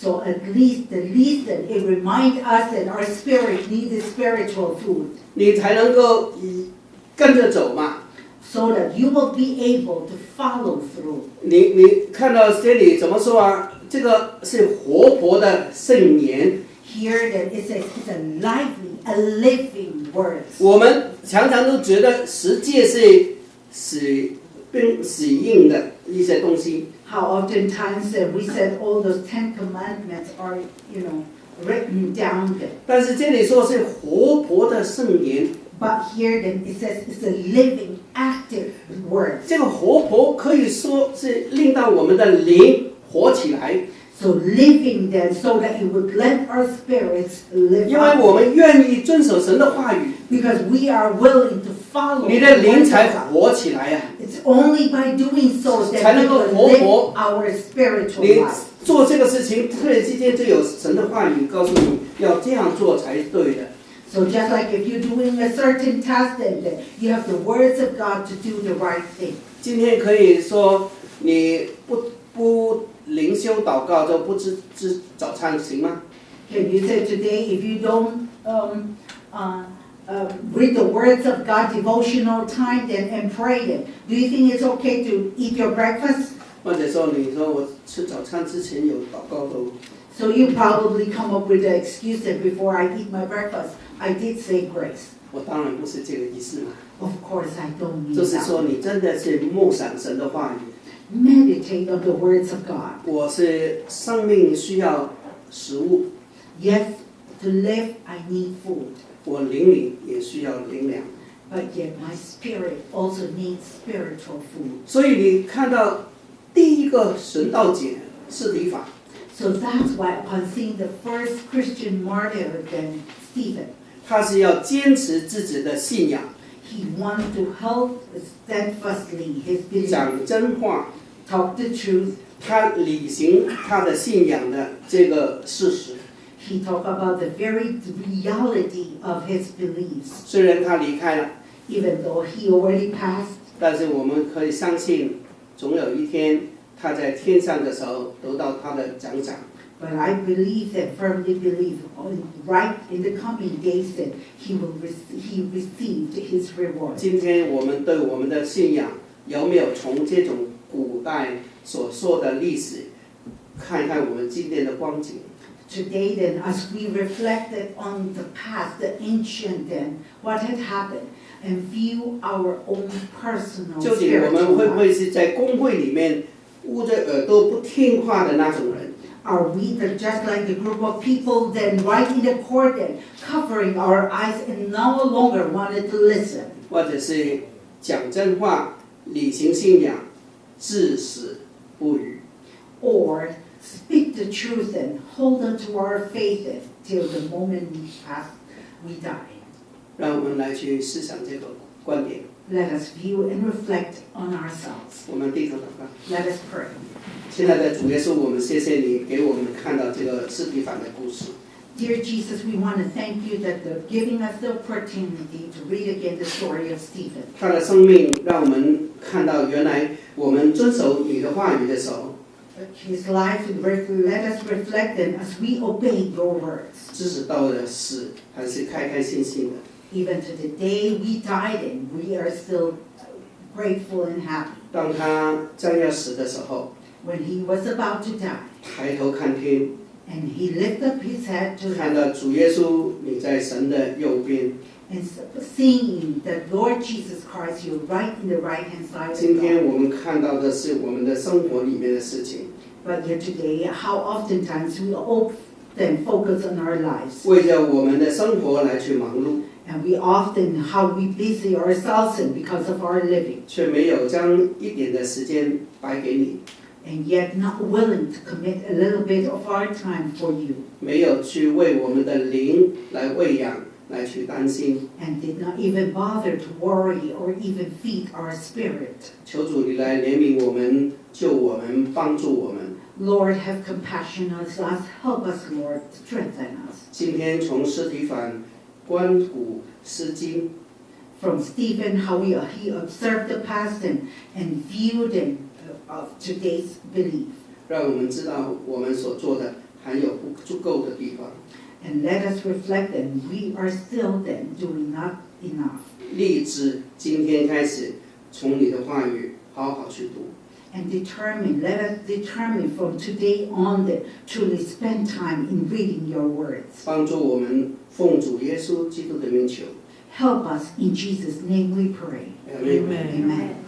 Speaker 3: So at least the least that it remind us that our spirit needs spiritual food,
Speaker 2: 你才能够以跟着走嘛。
Speaker 3: so that you will be able to follow through.
Speaker 2: 你你看到这里怎么说啊？这个是活泼的圣言。
Speaker 3: Here that it says it's a lively, a living word.
Speaker 2: 我们常常都觉得十诫是死并死硬的一些东西
Speaker 3: ，How oftentimes uh, we said all those Ten Commandments are, you know, written down there.
Speaker 2: 但是这里说是活泼的圣言。
Speaker 3: But here then it says it's a living, active word.
Speaker 2: 这个活泼可以说是令到我们的灵活起来，
Speaker 3: So living then so that it would let our spirits live
Speaker 2: 因为
Speaker 3: out.
Speaker 2: 我们愿意遵守神的话语，
Speaker 3: Because we are willing to follow
Speaker 2: 你
Speaker 3: the
Speaker 2: 的
Speaker 3: word
Speaker 2: 灵
Speaker 3: of
Speaker 2: 才
Speaker 3: God.
Speaker 2: 活起来呀、
Speaker 3: It's only by doing so
Speaker 2: 才
Speaker 3: that
Speaker 2: 能
Speaker 3: we
Speaker 2: 够
Speaker 3: will
Speaker 2: 活
Speaker 3: live
Speaker 2: 泼。
Speaker 3: our spiritual
Speaker 2: 你
Speaker 3: life.
Speaker 2: 做这个事情，突然之间就有神的话语告诉你要这样做才对的。
Speaker 3: So just like if you're doing a certain task, then then you have the words of God to do the right thing.
Speaker 2: 今天可以说你不不灵修 祷告就不吃吃早餐行吗？
Speaker 3: Can you say today, if you don't um, uh, uh, read the words of God, devotional time, then and pray, then do you think it's okay to eat your breakfast?
Speaker 2: 或者说你说我吃早餐之前有祷告都
Speaker 3: So you probably come up with the excuse that before I eat my breakfast, I did say grace.
Speaker 2: 我当然不是这个意思嘛，
Speaker 3: Of course, I don't mean
Speaker 2: 就是说
Speaker 3: that.
Speaker 2: 你真的是默想神的话语。
Speaker 3: Meditate on the words of God.
Speaker 2: 我是生命需要食物，
Speaker 3: Yes, to live, I need food.
Speaker 2: 我灵里也需要灵粮。
Speaker 3: But yet my spirit also needs spiritual food.
Speaker 2: 所以你看到第一个神道解是理法，
Speaker 3: So that's why upon seeing the first Christian martyr, then Stephen,
Speaker 2: 他是要坚持自己的信仰，
Speaker 3: he wanted to hold steadfastly his belief,
Speaker 2: 讲真话，
Speaker 3: talk the truth.
Speaker 2: 他履行他的信仰的这个事实。
Speaker 3: He talked about the very reality of his beliefs.
Speaker 2: 虽然他离开了，
Speaker 3: Even though he already passed,
Speaker 2: 但是我们可以相信，总有一天他在天上的时候得到他的奖赏。
Speaker 3: but I believe that, firmly believe, right in the coming days that he will rec he received his reward.
Speaker 2: 今天我们对我们的信仰有没有从这种古代所说的历史，看看我们今天的光景
Speaker 3: ？Today, then, as we reflected on the past, the ancient, then, what had happened, and view our own personal
Speaker 2: 究竟我们会不会是在公会里面捂着耳朵不听话的那种人？
Speaker 3: are we the, just like the group of people then right in the court then, covering our eyes and no longer wanted to listen?
Speaker 2: 或者是讲真话、履行信仰、至死不渝？
Speaker 3: Or speak the truth and hold on to our faith till the moment we pass, we die.
Speaker 2: 让我们来去思想这个 观点。
Speaker 3: Let us view and reflect on ourselves.
Speaker 2: 我们低头祷告。
Speaker 3: Let us pray.
Speaker 2: 亲爱的主耶稣，我们谢谢你给我们看到这个斯提凡的故事。
Speaker 3: Dear Jesus, we want to thank you that the, giving us the opportunity to read again the story of Stephen.
Speaker 2: 他的生命让我们看到，原来我们遵守你的话语的时候，
Speaker 3: His life, ref- let us reflect them as we obey your words.
Speaker 2: 即使到了死，还是开开心心的。
Speaker 3: Even to the day we died and we are still grateful and happy.
Speaker 2: 当他将要死的时候，
Speaker 3: When he was about to die
Speaker 2: 抬头看天，
Speaker 3: and he lifted up his head to
Speaker 2: 看
Speaker 3: heaven
Speaker 2: 到主耶稣你在神的右边。
Speaker 3: and seeing that Lord Jesus Christ, you're right in the right hand side
Speaker 2: 今
Speaker 3: of
Speaker 2: 天
Speaker 3: God.
Speaker 2: 我们看到的是我们的生活里面的事情，
Speaker 3: But yet today, how oftentimes we often focus on our lives.
Speaker 2: 为着我们的生活来去忙碌，
Speaker 3: And we often how we busy ourselves in because of our living. And yet not willing to commit a little bit of our time for you. And did not even bother to worry or even feed our spirit. Lord, have compassion on us. Help us, Lord. Strengthen us.
Speaker 2: 今天从司提反。观古思今，
Speaker 3: From Stephen, how he, he observed the past and, and viewed and, uh, of today's belief.
Speaker 2: 让我们知道我们所做的还有不足够的地方。
Speaker 3: And let us reflect that we are still then doing not enough.
Speaker 2: 立志今天开始，从你的话语好好去读。
Speaker 3: And determine, let us determine from today on that truly spend time in reading your words.
Speaker 2: 帮助我们奉主耶稣基督的名求。
Speaker 3: Help us in Jesus' name we pray.
Speaker 2: Amen.
Speaker 3: Amen.